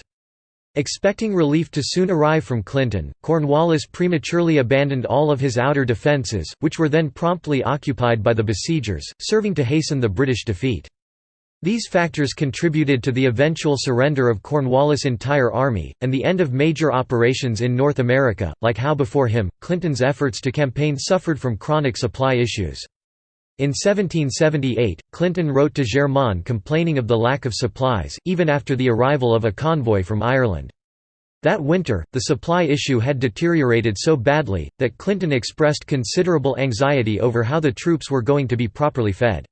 Expecting relief to soon arrive from Clinton, Cornwallis prematurely abandoned all of his outer defences, which were then promptly occupied by the besiegers, serving to hasten the British defeat. These factors contributed to the eventual surrender of Cornwallis' entire army, and the end of major operations in North America. Like Howe before him, Clinton's efforts to campaign suffered from chronic supply issues. In 1778, Clinton wrote to Germain complaining of the lack of supplies, even after the arrival of a convoy from Ireland. That winter, the supply issue had deteriorated so badly, that Clinton expressed considerable anxiety over how the troops were going to be properly fed.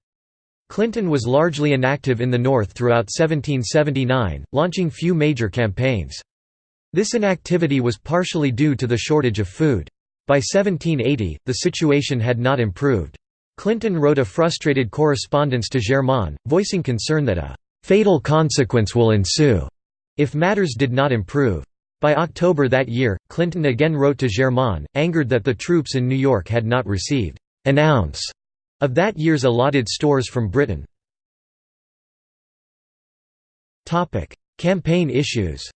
Clinton was largely inactive in the North throughout 1779, launching few major campaigns. This inactivity was partially due to the shortage of food. By 1780, the situation had not improved. Clinton wrote a frustrated correspondence to Germain, voicing concern that a «fatal consequence will ensue» if matters did not improve. By October that year, Clinton again wrote to Germain, angered that the troops in New York had not received «an ounce» of that year's allotted stores from Britain. Campaign issues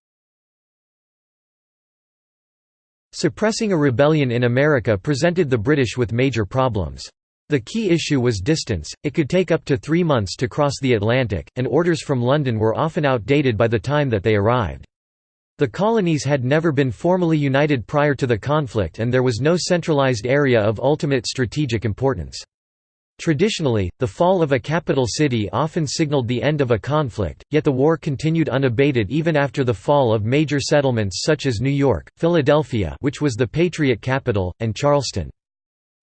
Suppressing a rebellion in America presented the British with major problems. The key issue was distance, it could take up to three months to cross the Atlantic, and orders from London were often outdated by the time that they arrived. The colonies had never been formally united prior to the conflict and there was no centralized area of ultimate strategic importance. Traditionally, the fall of a capital city often signaled the end of a conflict, yet the war continued unabated even after the fall of major settlements such as New York, Philadelphia which was the Patriot capital, and Charleston.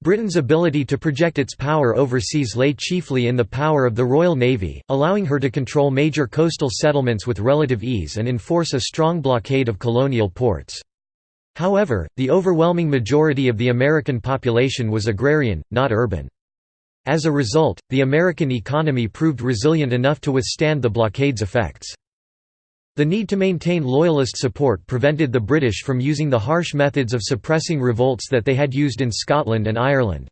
Britain's ability to project its power overseas lay chiefly in the power of the Royal Navy, allowing her to control major coastal settlements with relative ease and enforce a strong blockade of colonial ports. However, the overwhelming majority of the American population was agrarian, not urban. As a result, the American economy proved resilient enough to withstand the blockade's effects. The need to maintain Loyalist support prevented the British from using the harsh methods of suppressing revolts that they had used in Scotland and Ireland.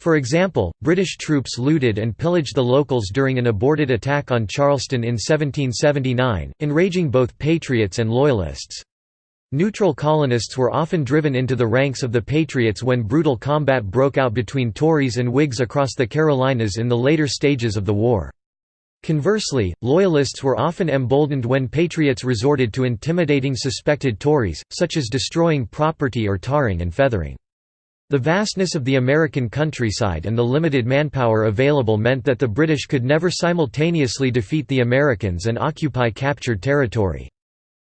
For example, British troops looted and pillaged the locals during an aborted attack on Charleston in 1779, enraging both Patriots and Loyalists. Neutral colonists were often driven into the ranks of the Patriots when brutal combat broke out between Tories and Whigs across the Carolinas in the later stages of the war. Conversely, Loyalists were often emboldened when Patriots resorted to intimidating suspected Tories, such as destroying property or tarring and feathering. The vastness of the American countryside and the limited manpower available meant that the British could never simultaneously defeat the Americans and occupy captured territory.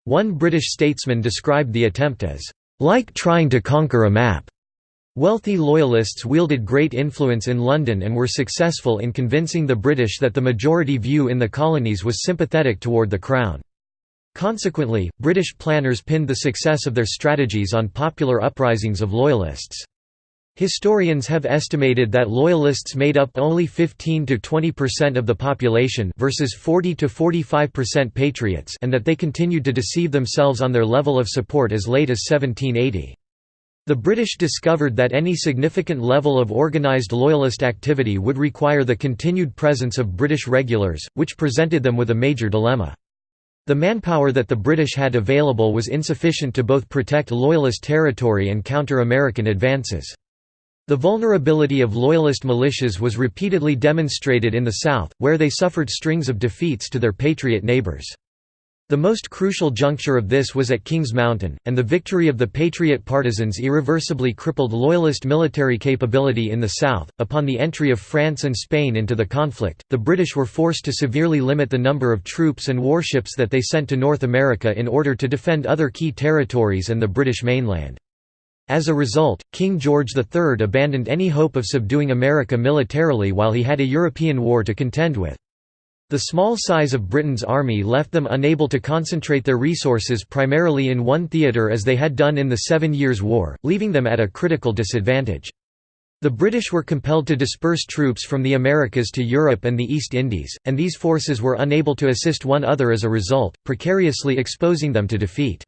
One British statesman described the attempt as, "...like trying to conquer a map." Wealthy Loyalists wielded great influence in London and were successful in convincing the British that the majority view in the colonies was sympathetic toward the Crown. Consequently, British planners pinned the success of their strategies on popular uprisings of Loyalists. Historians have estimated that Loyalists made up only 15 to 20% of the population versus 40 to 45% Patriots and that they continued to deceive themselves on their level of support as late as 1780. The British discovered that any significant level of organised Loyalist activity would require the continued presence of British regulars, which presented them with a major dilemma. The manpower that the British had available was insufficient to both protect Loyalist territory and counter American advances. The vulnerability of Loyalist militias was repeatedly demonstrated in the South, where they suffered strings of defeats to their Patriot neighbors. The most crucial juncture of this was at Kings Mountain, and the victory of the Patriot partisans irreversibly crippled Loyalist military capability in the South. Upon the entry of France and Spain into the conflict, the British were forced to severely limit the number of troops and warships that they sent to North America in order to defend other key territories and the British mainland. As a result, King George III abandoned any hope of subduing America militarily while he had a European war to contend with. The small size of Britain's army left them unable to concentrate their resources primarily in one theatre as they had done in the Seven Years' War, leaving them at a critical disadvantage. The British were compelled to disperse troops from the Americas to Europe and the East Indies, and these forces were unable to assist one other as a result, precariously exposing them to defeat.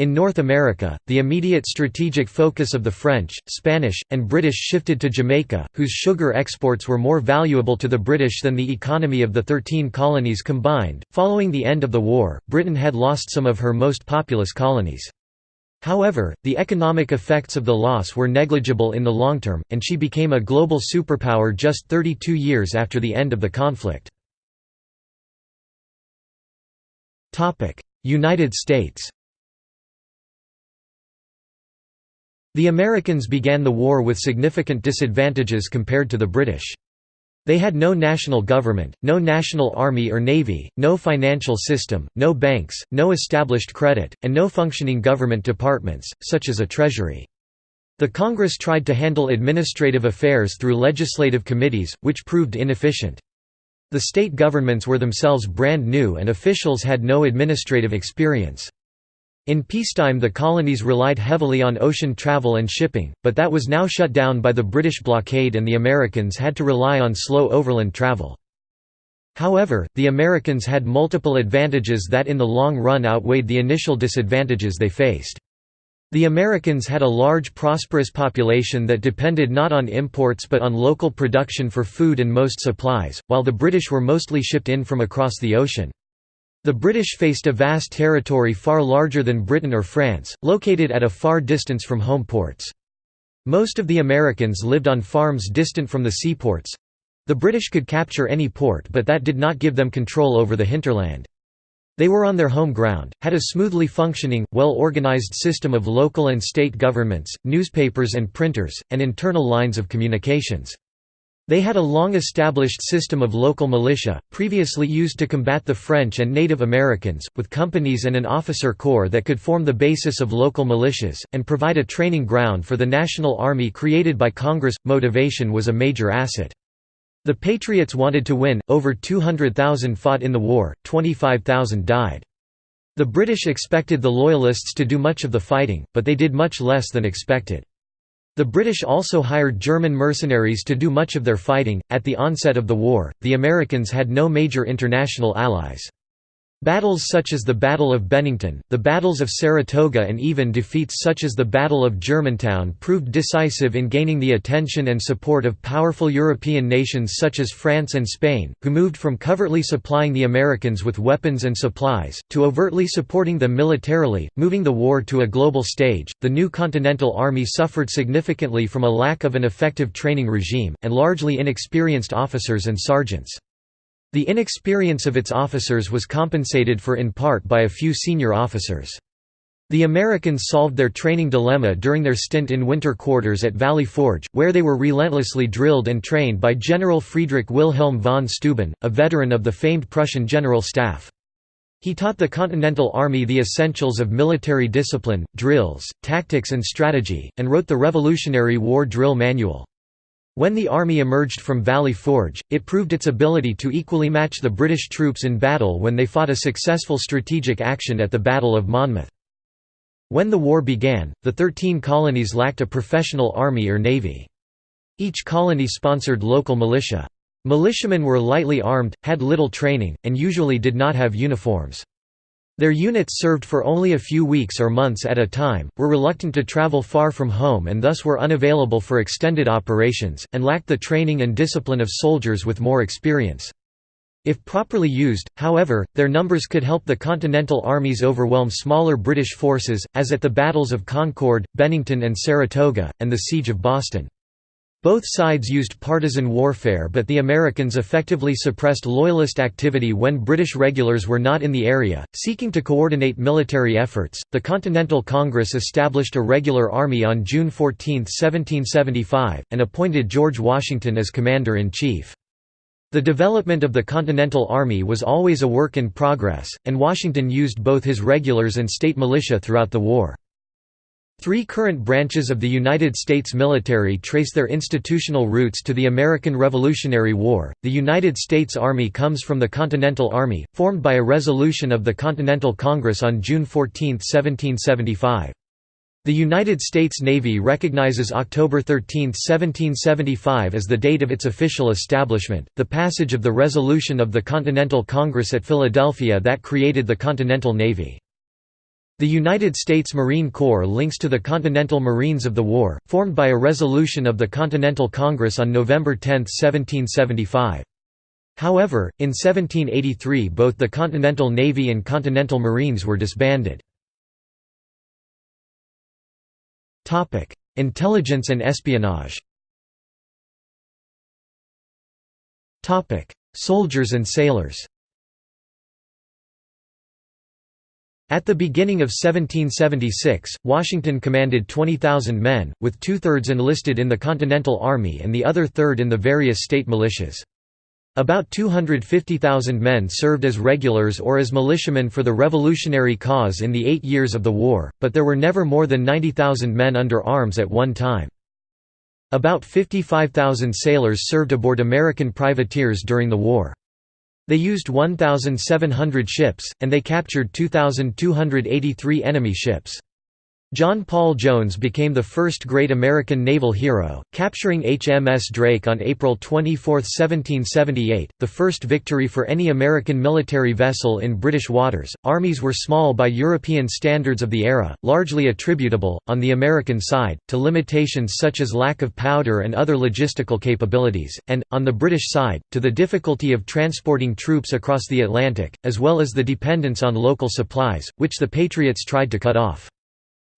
In North America, the immediate strategic focus of the French, Spanish, and British shifted to Jamaica, whose sugar exports were more valuable to the British than the economy of the Thirteen Colonies combined. Following the end of the war, Britain had lost some of her most populous colonies. However, the economic effects of the loss were negligible in the long term, and she became a global superpower just 32 years after the end of the conflict. United States The Americans began the war with significant disadvantages compared to the British. They had no national government, no national army or navy, no financial system, no banks, no established credit, and no functioning government departments, such as a treasury. The Congress tried to handle administrative affairs through legislative committees, which proved inefficient. The state governments were themselves brand new and officials had no administrative experience. In peacetime the colonies relied heavily on ocean travel and shipping, but that was now shut down by the British blockade and the Americans had to rely on slow overland travel. However, the Americans had multiple advantages that in the long run outweighed the initial disadvantages they faced. The Americans had a large prosperous population that depended not on imports but on local production for food and most supplies, while the British were mostly shipped in from across the ocean. The British faced a vast territory far larger than Britain or France, located at a far distance from home ports. Most of the Americans lived on farms distant from the seaports. The British could capture any port but that did not give them control over the hinterland. They were on their home ground, had a smoothly functioning, well-organized system of local and state governments, newspapers and printers, and internal lines of communications. They had a long-established system of local militia, previously used to combat the French and Native Americans, with companies and an officer corps that could form the basis of local militias, and provide a training ground for the National Army created by Congress. Motivation was a major asset. The Patriots wanted to win, over 200,000 fought in the war, 25,000 died. The British expected the Loyalists to do much of the fighting, but they did much less than expected. The British also hired German mercenaries to do much of their fighting. At the onset of the war, the Americans had no major international allies. Battles such as the Battle of Bennington, the battles of Saratoga and even defeats such as the Battle of Germantown proved decisive in gaining the attention and support of powerful European nations such as France and Spain, who moved from covertly supplying the Americans with weapons and supplies, to overtly supporting them militarily, moving the war to a global stage. The new Continental Army suffered significantly from a lack of an effective training regime, and largely inexperienced officers and sergeants. The inexperience of its officers was compensated for in part by a few senior officers. The Americans solved their training dilemma during their stint in winter quarters at Valley Forge, where they were relentlessly drilled and trained by General Friedrich Wilhelm von Steuben, a veteran of the famed Prussian General Staff. He taught the Continental Army the essentials of military discipline, drills, tactics and strategy, and wrote the Revolutionary War Drill Manual. When the army emerged from Valley Forge, it proved its ability to equally match the British troops in battle when they fought a successful strategic action at the Battle of Monmouth. When the war began, the Thirteen Colonies lacked a professional army or navy. Each colony sponsored local militia. Militiamen were lightly armed, had little training, and usually did not have uniforms. Their units served for only a few weeks or months at a time, were reluctant to travel far from home and thus were unavailable for extended operations, and lacked the training and discipline of soldiers with more experience. If properly used, however, their numbers could help the Continental armies overwhelm smaller British forces, as at the battles of Concord, Bennington and Saratoga, and the Siege of Boston. Both sides used partisan warfare but the Americans effectively suppressed Loyalist activity when British regulars were not in the area. Seeking to coordinate military efforts, the Continental Congress established a regular army on June 14, 1775, and appointed George Washington as Commander-in-Chief. The development of the Continental Army was always a work in progress, and Washington used both his regulars and state militia throughout the war. Three current branches of the United States military trace their institutional roots to the American Revolutionary War. The United States Army comes from the Continental Army, formed by a resolution of the Continental Congress on June 14, 1775. The United States Navy recognizes October 13, 1775 as the date of its official establishment, the passage of the resolution of the Continental Congress at Philadelphia that created the Continental Navy. The United States Marine Corps links to the Continental Marines of the War, formed by a resolution of the Continental Congress on November 10, 1775. However, in 1783 both the Continental Navy and Continental Marines were disbanded. Intelligence and espionage Soldiers and sailors At the beginning of 1776, Washington commanded 20,000 men, with two-thirds enlisted in the Continental Army and the other third in the various state militias. About 250,000 men served as regulars or as militiamen for the revolutionary cause in the eight years of the war, but there were never more than 90,000 men under arms at one time. About 55,000 sailors served aboard American privateers during the war. They used 1,700 ships, and they captured 2,283 enemy ships. John Paul Jones became the first great American naval hero, capturing HMS Drake on April 24, 1778, the first victory for any American military vessel in British waters. Armies were small by European standards of the era, largely attributable, on the American side, to limitations such as lack of powder and other logistical capabilities, and, on the British side, to the difficulty of transporting troops across the Atlantic, as well as the dependence on local supplies, which the Patriots tried to cut off.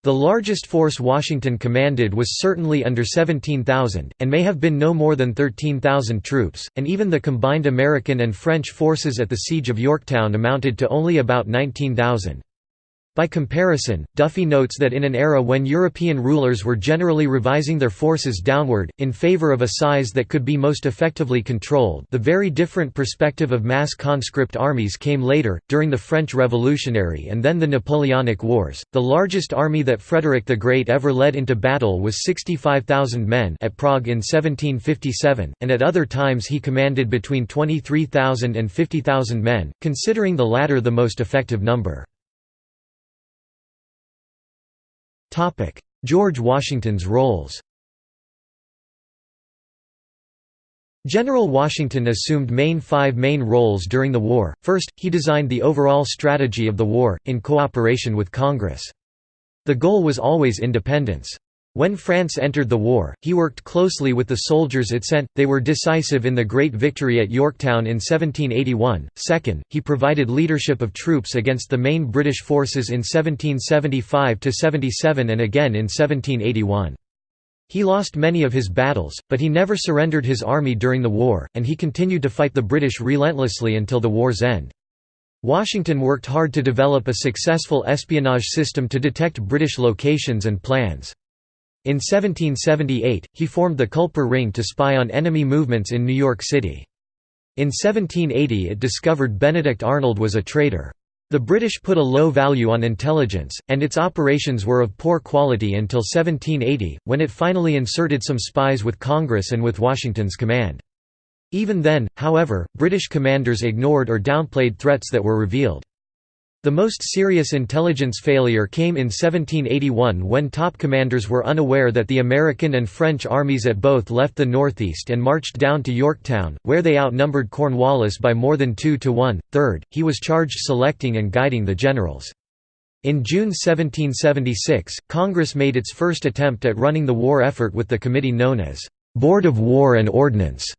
The largest force Washington commanded was certainly under 17,000, and may have been no more than 13,000 troops, and even the combined American and French forces at the Siege of Yorktown amounted to only about 19,000. By comparison, Duffy notes that in an era when European rulers were generally revising their forces downward, in favor of a size that could be most effectively controlled the very different perspective of mass conscript armies came later, during the French Revolutionary and then the Napoleonic Wars. The largest army that Frederick the Great ever led into battle was 65,000 men at Prague in 1757, and at other times he commanded between 23,000 and 50,000 men, considering the latter the most effective number. George Washington's roles General Washington assumed main five main roles during the war. First, he designed the overall strategy of the war, in cooperation with Congress. The goal was always independence. When France entered the war, he worked closely with the soldiers it sent, they were decisive in the Great Victory at Yorktown in 1781. Second, he provided leadership of troops against the main British forces in 1775–77 and again in 1781. He lost many of his battles, but he never surrendered his army during the war, and he continued to fight the British relentlessly until the war's end. Washington worked hard to develop a successful espionage system to detect British locations and plans. In 1778, he formed the Culper Ring to spy on enemy movements in New York City. In 1780 it discovered Benedict Arnold was a traitor. The British put a low value on intelligence, and its operations were of poor quality until 1780, when it finally inserted some spies with Congress and with Washington's command. Even then, however, British commanders ignored or downplayed threats that were revealed. The most serious intelligence failure came in 1781 when top commanders were unaware that the American and French armies at both left the northeast and marched down to Yorktown, where they outnumbered Cornwallis by more than two to one. Third, he was charged selecting and guiding the generals. In June 1776, Congress made its first attempt at running the war effort with the committee known as Board of War and Ordnance.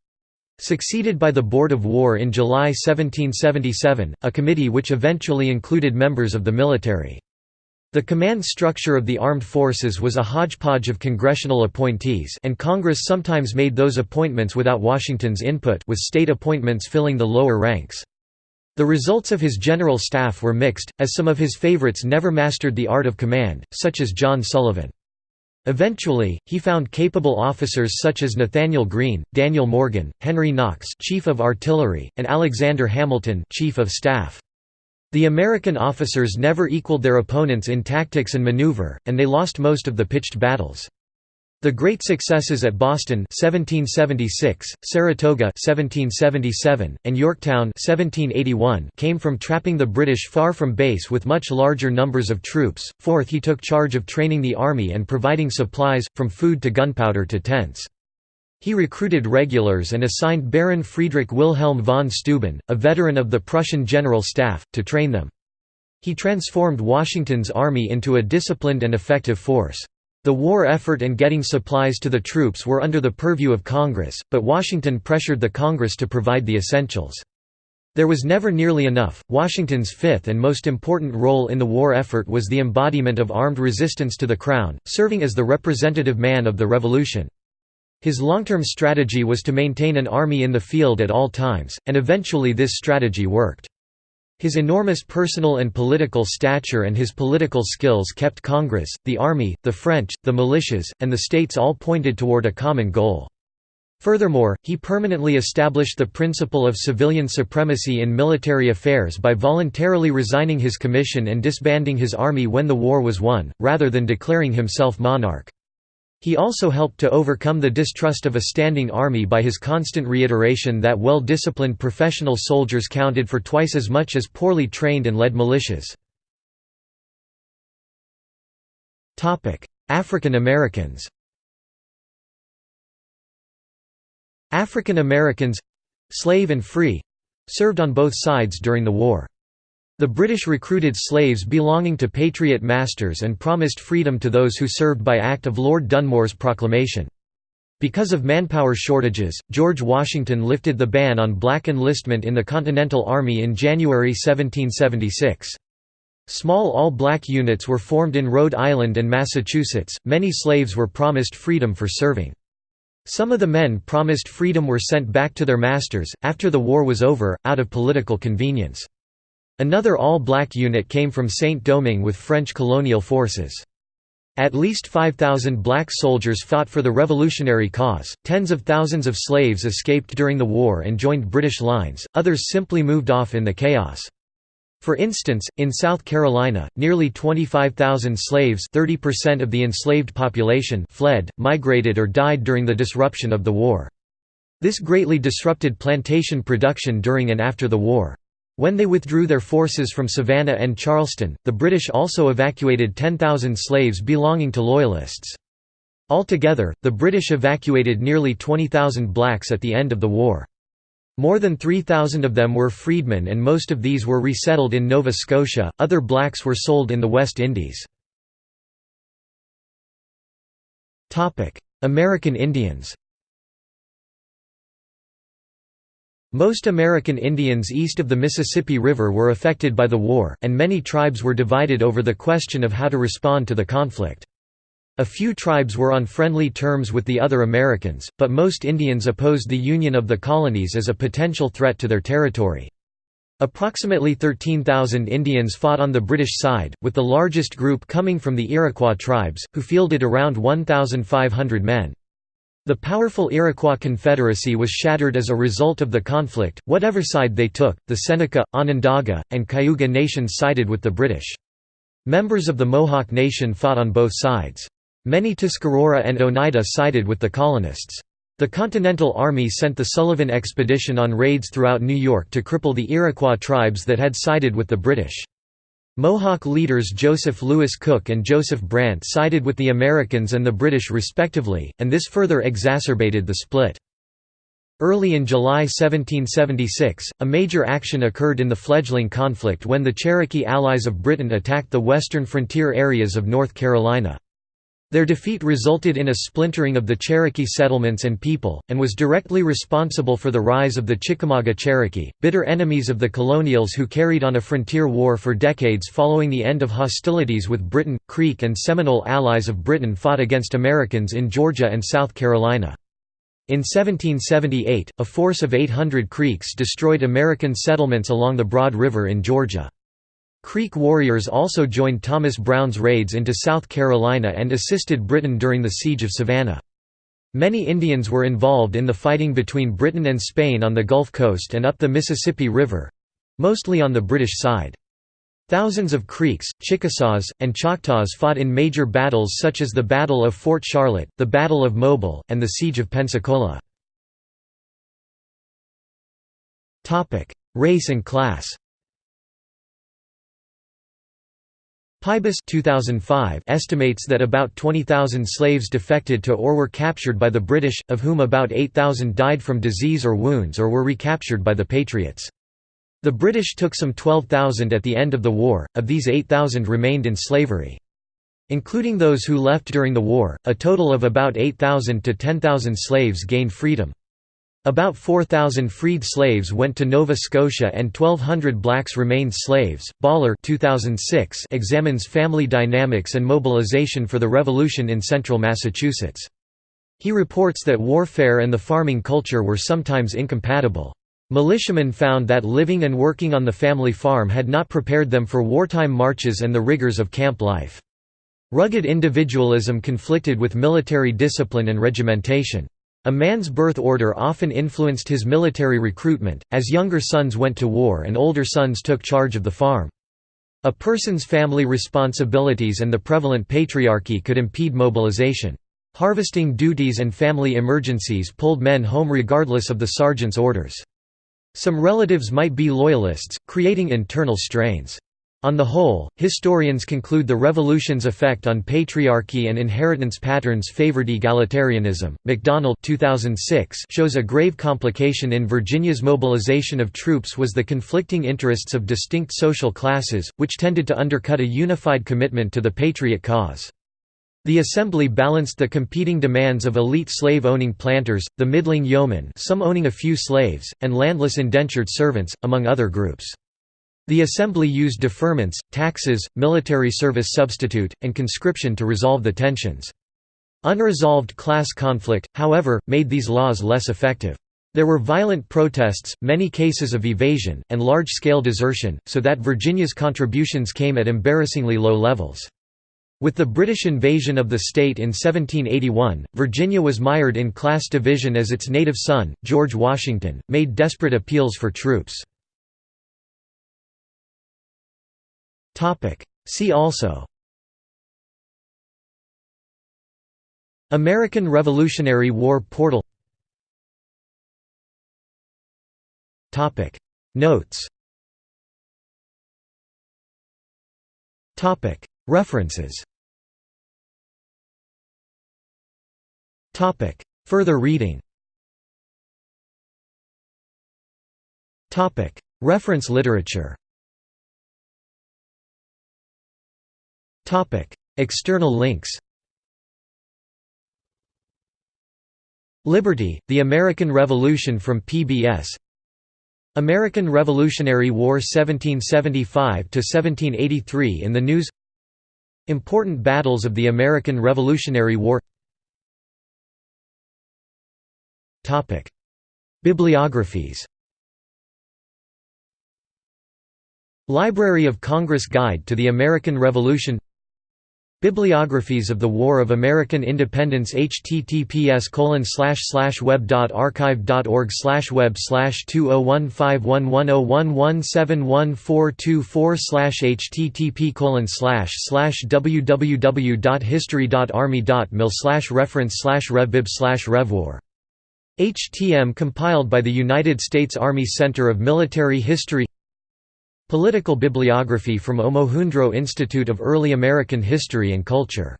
Succeeded by the Board of War in July 1777, a committee which eventually included members of the military. The command structure of the armed forces was a hodgepodge of congressional appointees and Congress sometimes made those appointments without Washington's input with state appointments filling the lower ranks. The results of his general staff were mixed, as some of his favorites never mastered the art of command, such as John Sullivan. Eventually, he found capable officers such as Nathaniel Greene, Daniel Morgan, Henry Knox Chief of Artillery, and Alexander Hamilton Chief of Staff. The American officers never equaled their opponents in tactics and maneuver, and they lost most of the pitched battles. The great successes at Boston 1776, Saratoga 1777, and Yorktown 1781 came from trapping the British far from base with much larger numbers of troops. Fourth, he took charge of training the army and providing supplies, from food to gunpowder to tents. He recruited regulars and assigned Baron Friedrich Wilhelm von Steuben, a veteran of the Prussian General Staff, to train them. He transformed Washington's army into a disciplined and effective force. The war effort and getting supplies to the troops were under the purview of Congress, but Washington pressured the Congress to provide the essentials. There was never nearly enough. Washington's fifth and most important role in the war effort was the embodiment of armed resistance to the Crown, serving as the representative man of the Revolution. His long-term strategy was to maintain an army in the field at all times, and eventually this strategy worked. His enormous personal and political stature and his political skills kept Congress, the Army, the French, the militias, and the states all pointed toward a common goal. Furthermore, he permanently established the principle of civilian supremacy in military affairs by voluntarily resigning his commission and disbanding his army when the war was won, rather than declaring himself monarch. He also helped to overcome the distrust of a standing army by his constant reiteration that well-disciplined professional soldiers counted for twice as much as poorly trained and led militias. African Americans African Americans—slave and free—served on both sides during the war. The British recruited slaves belonging to Patriot masters and promised freedom to those who served by act of Lord Dunmore's proclamation. Because of manpower shortages, George Washington lifted the ban on black enlistment in the Continental Army in January 1776. Small all-black units were formed in Rhode Island and Massachusetts. Many slaves were promised freedom for serving. Some of the men promised freedom were sent back to their masters, after the war was over, out of political convenience. Another all-black unit came from Saint-Domingue with French colonial forces. At least 5,000 black soldiers fought for the revolutionary cause, tens of thousands of slaves escaped during the war and joined British lines, others simply moved off in the chaos. For instance, in South Carolina, nearly 25,000 slaves 30% of the enslaved population fled, migrated or died during the disruption of the war. This greatly disrupted plantation production during and after the war. When they withdrew their forces from Savannah and Charleston, the British also evacuated 10,000 slaves belonging to Loyalists. Altogether, the British evacuated nearly 20,000 blacks at the end of the war. More than 3,000 of them were freedmen and most of these were resettled in Nova Scotia, other blacks were sold in the West Indies. American Indians Most American Indians east of the Mississippi River were affected by the war, and many tribes were divided over the question of how to respond to the conflict. A few tribes were on friendly terms with the other Americans, but most Indians opposed the union of the colonies as a potential threat to their territory. Approximately 13,000 Indians fought on the British side, with the largest group coming from the Iroquois tribes, who fielded around 1,500 men. The powerful Iroquois Confederacy was shattered as a result of the conflict, whatever side they took, the Seneca, Onondaga, and Cayuga nations sided with the British. Members of the Mohawk Nation fought on both sides. Many Tuscarora and Oneida sided with the colonists. The Continental Army sent the Sullivan Expedition on raids throughout New York to cripple the Iroquois tribes that had sided with the British. Mohawk leaders Joseph Louis Cook and Joseph Brant sided with the Americans and the British respectively, and this further exacerbated the split. Early in July 1776, a major action occurred in the fledgling conflict when the Cherokee allies of Britain attacked the western frontier areas of North Carolina. Their defeat resulted in a splintering of the Cherokee settlements and people, and was directly responsible for the rise of the Chickamauga Cherokee, bitter enemies of the colonials who carried on a frontier war for decades following the end of hostilities with Britain. Creek and Seminole allies of Britain fought against Americans in Georgia and South Carolina. In 1778, a force of 800 Creeks destroyed American settlements along the Broad River in Georgia. Creek warriors also joined Thomas Brown's raids into South Carolina and assisted Britain during the Siege of Savannah. Many Indians were involved in the fighting between Britain and Spain on the Gulf Coast and up the Mississippi River—mostly on the British side. Thousands of Creeks, Chickasaws, and Choctaws fought in major battles such as the Battle of Fort Charlotte, the Battle of Mobile, and the Siege of Pensacola. Race and class Pybus 2005 estimates that about 20,000 slaves defected to or were captured by the British, of whom about 8,000 died from disease or wounds or were recaptured by the Patriots. The British took some 12,000 at the end of the war, of these 8,000 remained in slavery. Including those who left during the war, a total of about 8,000 to 10,000 slaves gained freedom. About 4,000 freed slaves went to Nova Scotia and 1,200 blacks remained slaves. Baller 2006 examines family dynamics and mobilization for the Revolution in central Massachusetts. He reports that warfare and the farming culture were sometimes incompatible. Militiamen found that living and working on the family farm had not prepared them for wartime marches and the rigors of camp life. Rugged individualism conflicted with military discipline and regimentation. A man's birth order often influenced his military recruitment, as younger sons went to war and older sons took charge of the farm. A person's family responsibilities and the prevalent patriarchy could impede mobilization. Harvesting duties and family emergencies pulled men home regardless of the sergeant's orders. Some relatives might be loyalists, creating internal strains. On the whole, historians conclude the revolution's effect on patriarchy and inheritance patterns favored egalitarianism. McDonnell 2006 shows a grave complication in Virginia's mobilization of troops was the conflicting interests of distinct social classes, which tended to undercut a unified commitment to the patriot cause. The Assembly balanced the competing demands of elite slave-owning planters, the middling yeomen some owning a few slaves, and landless indentured servants, among other groups. The Assembly used deferments, taxes, military service substitute, and conscription to resolve the tensions. Unresolved class conflict, however, made these laws less effective. There were violent protests, many cases of evasion, and large-scale desertion, so that Virginia's contributions came at embarrassingly low levels. With the British invasion of the state in 1781, Virginia was mired in class division as its native son, George Washington, made desperate appeals for troops. Topic. See also. American Revolutionary War portal. Topic. Notes. Topic. References. Topic. Further reading. Topic. Reference literature External links Liberty, The American Revolution from PBS American Revolutionary War 1775–1783 in the news. Important battles of the American Revolutionary War. Bibliographies. Library of Congress Guide to the American Revolution Bibliographies of the War of American Independence https web.archive.org web 20151101171424 http www.history.army.mil reference revbib revwar. HTM compiled by the United States Army Center of Military History Political bibliography from Omohundro Institute of Early American History and Culture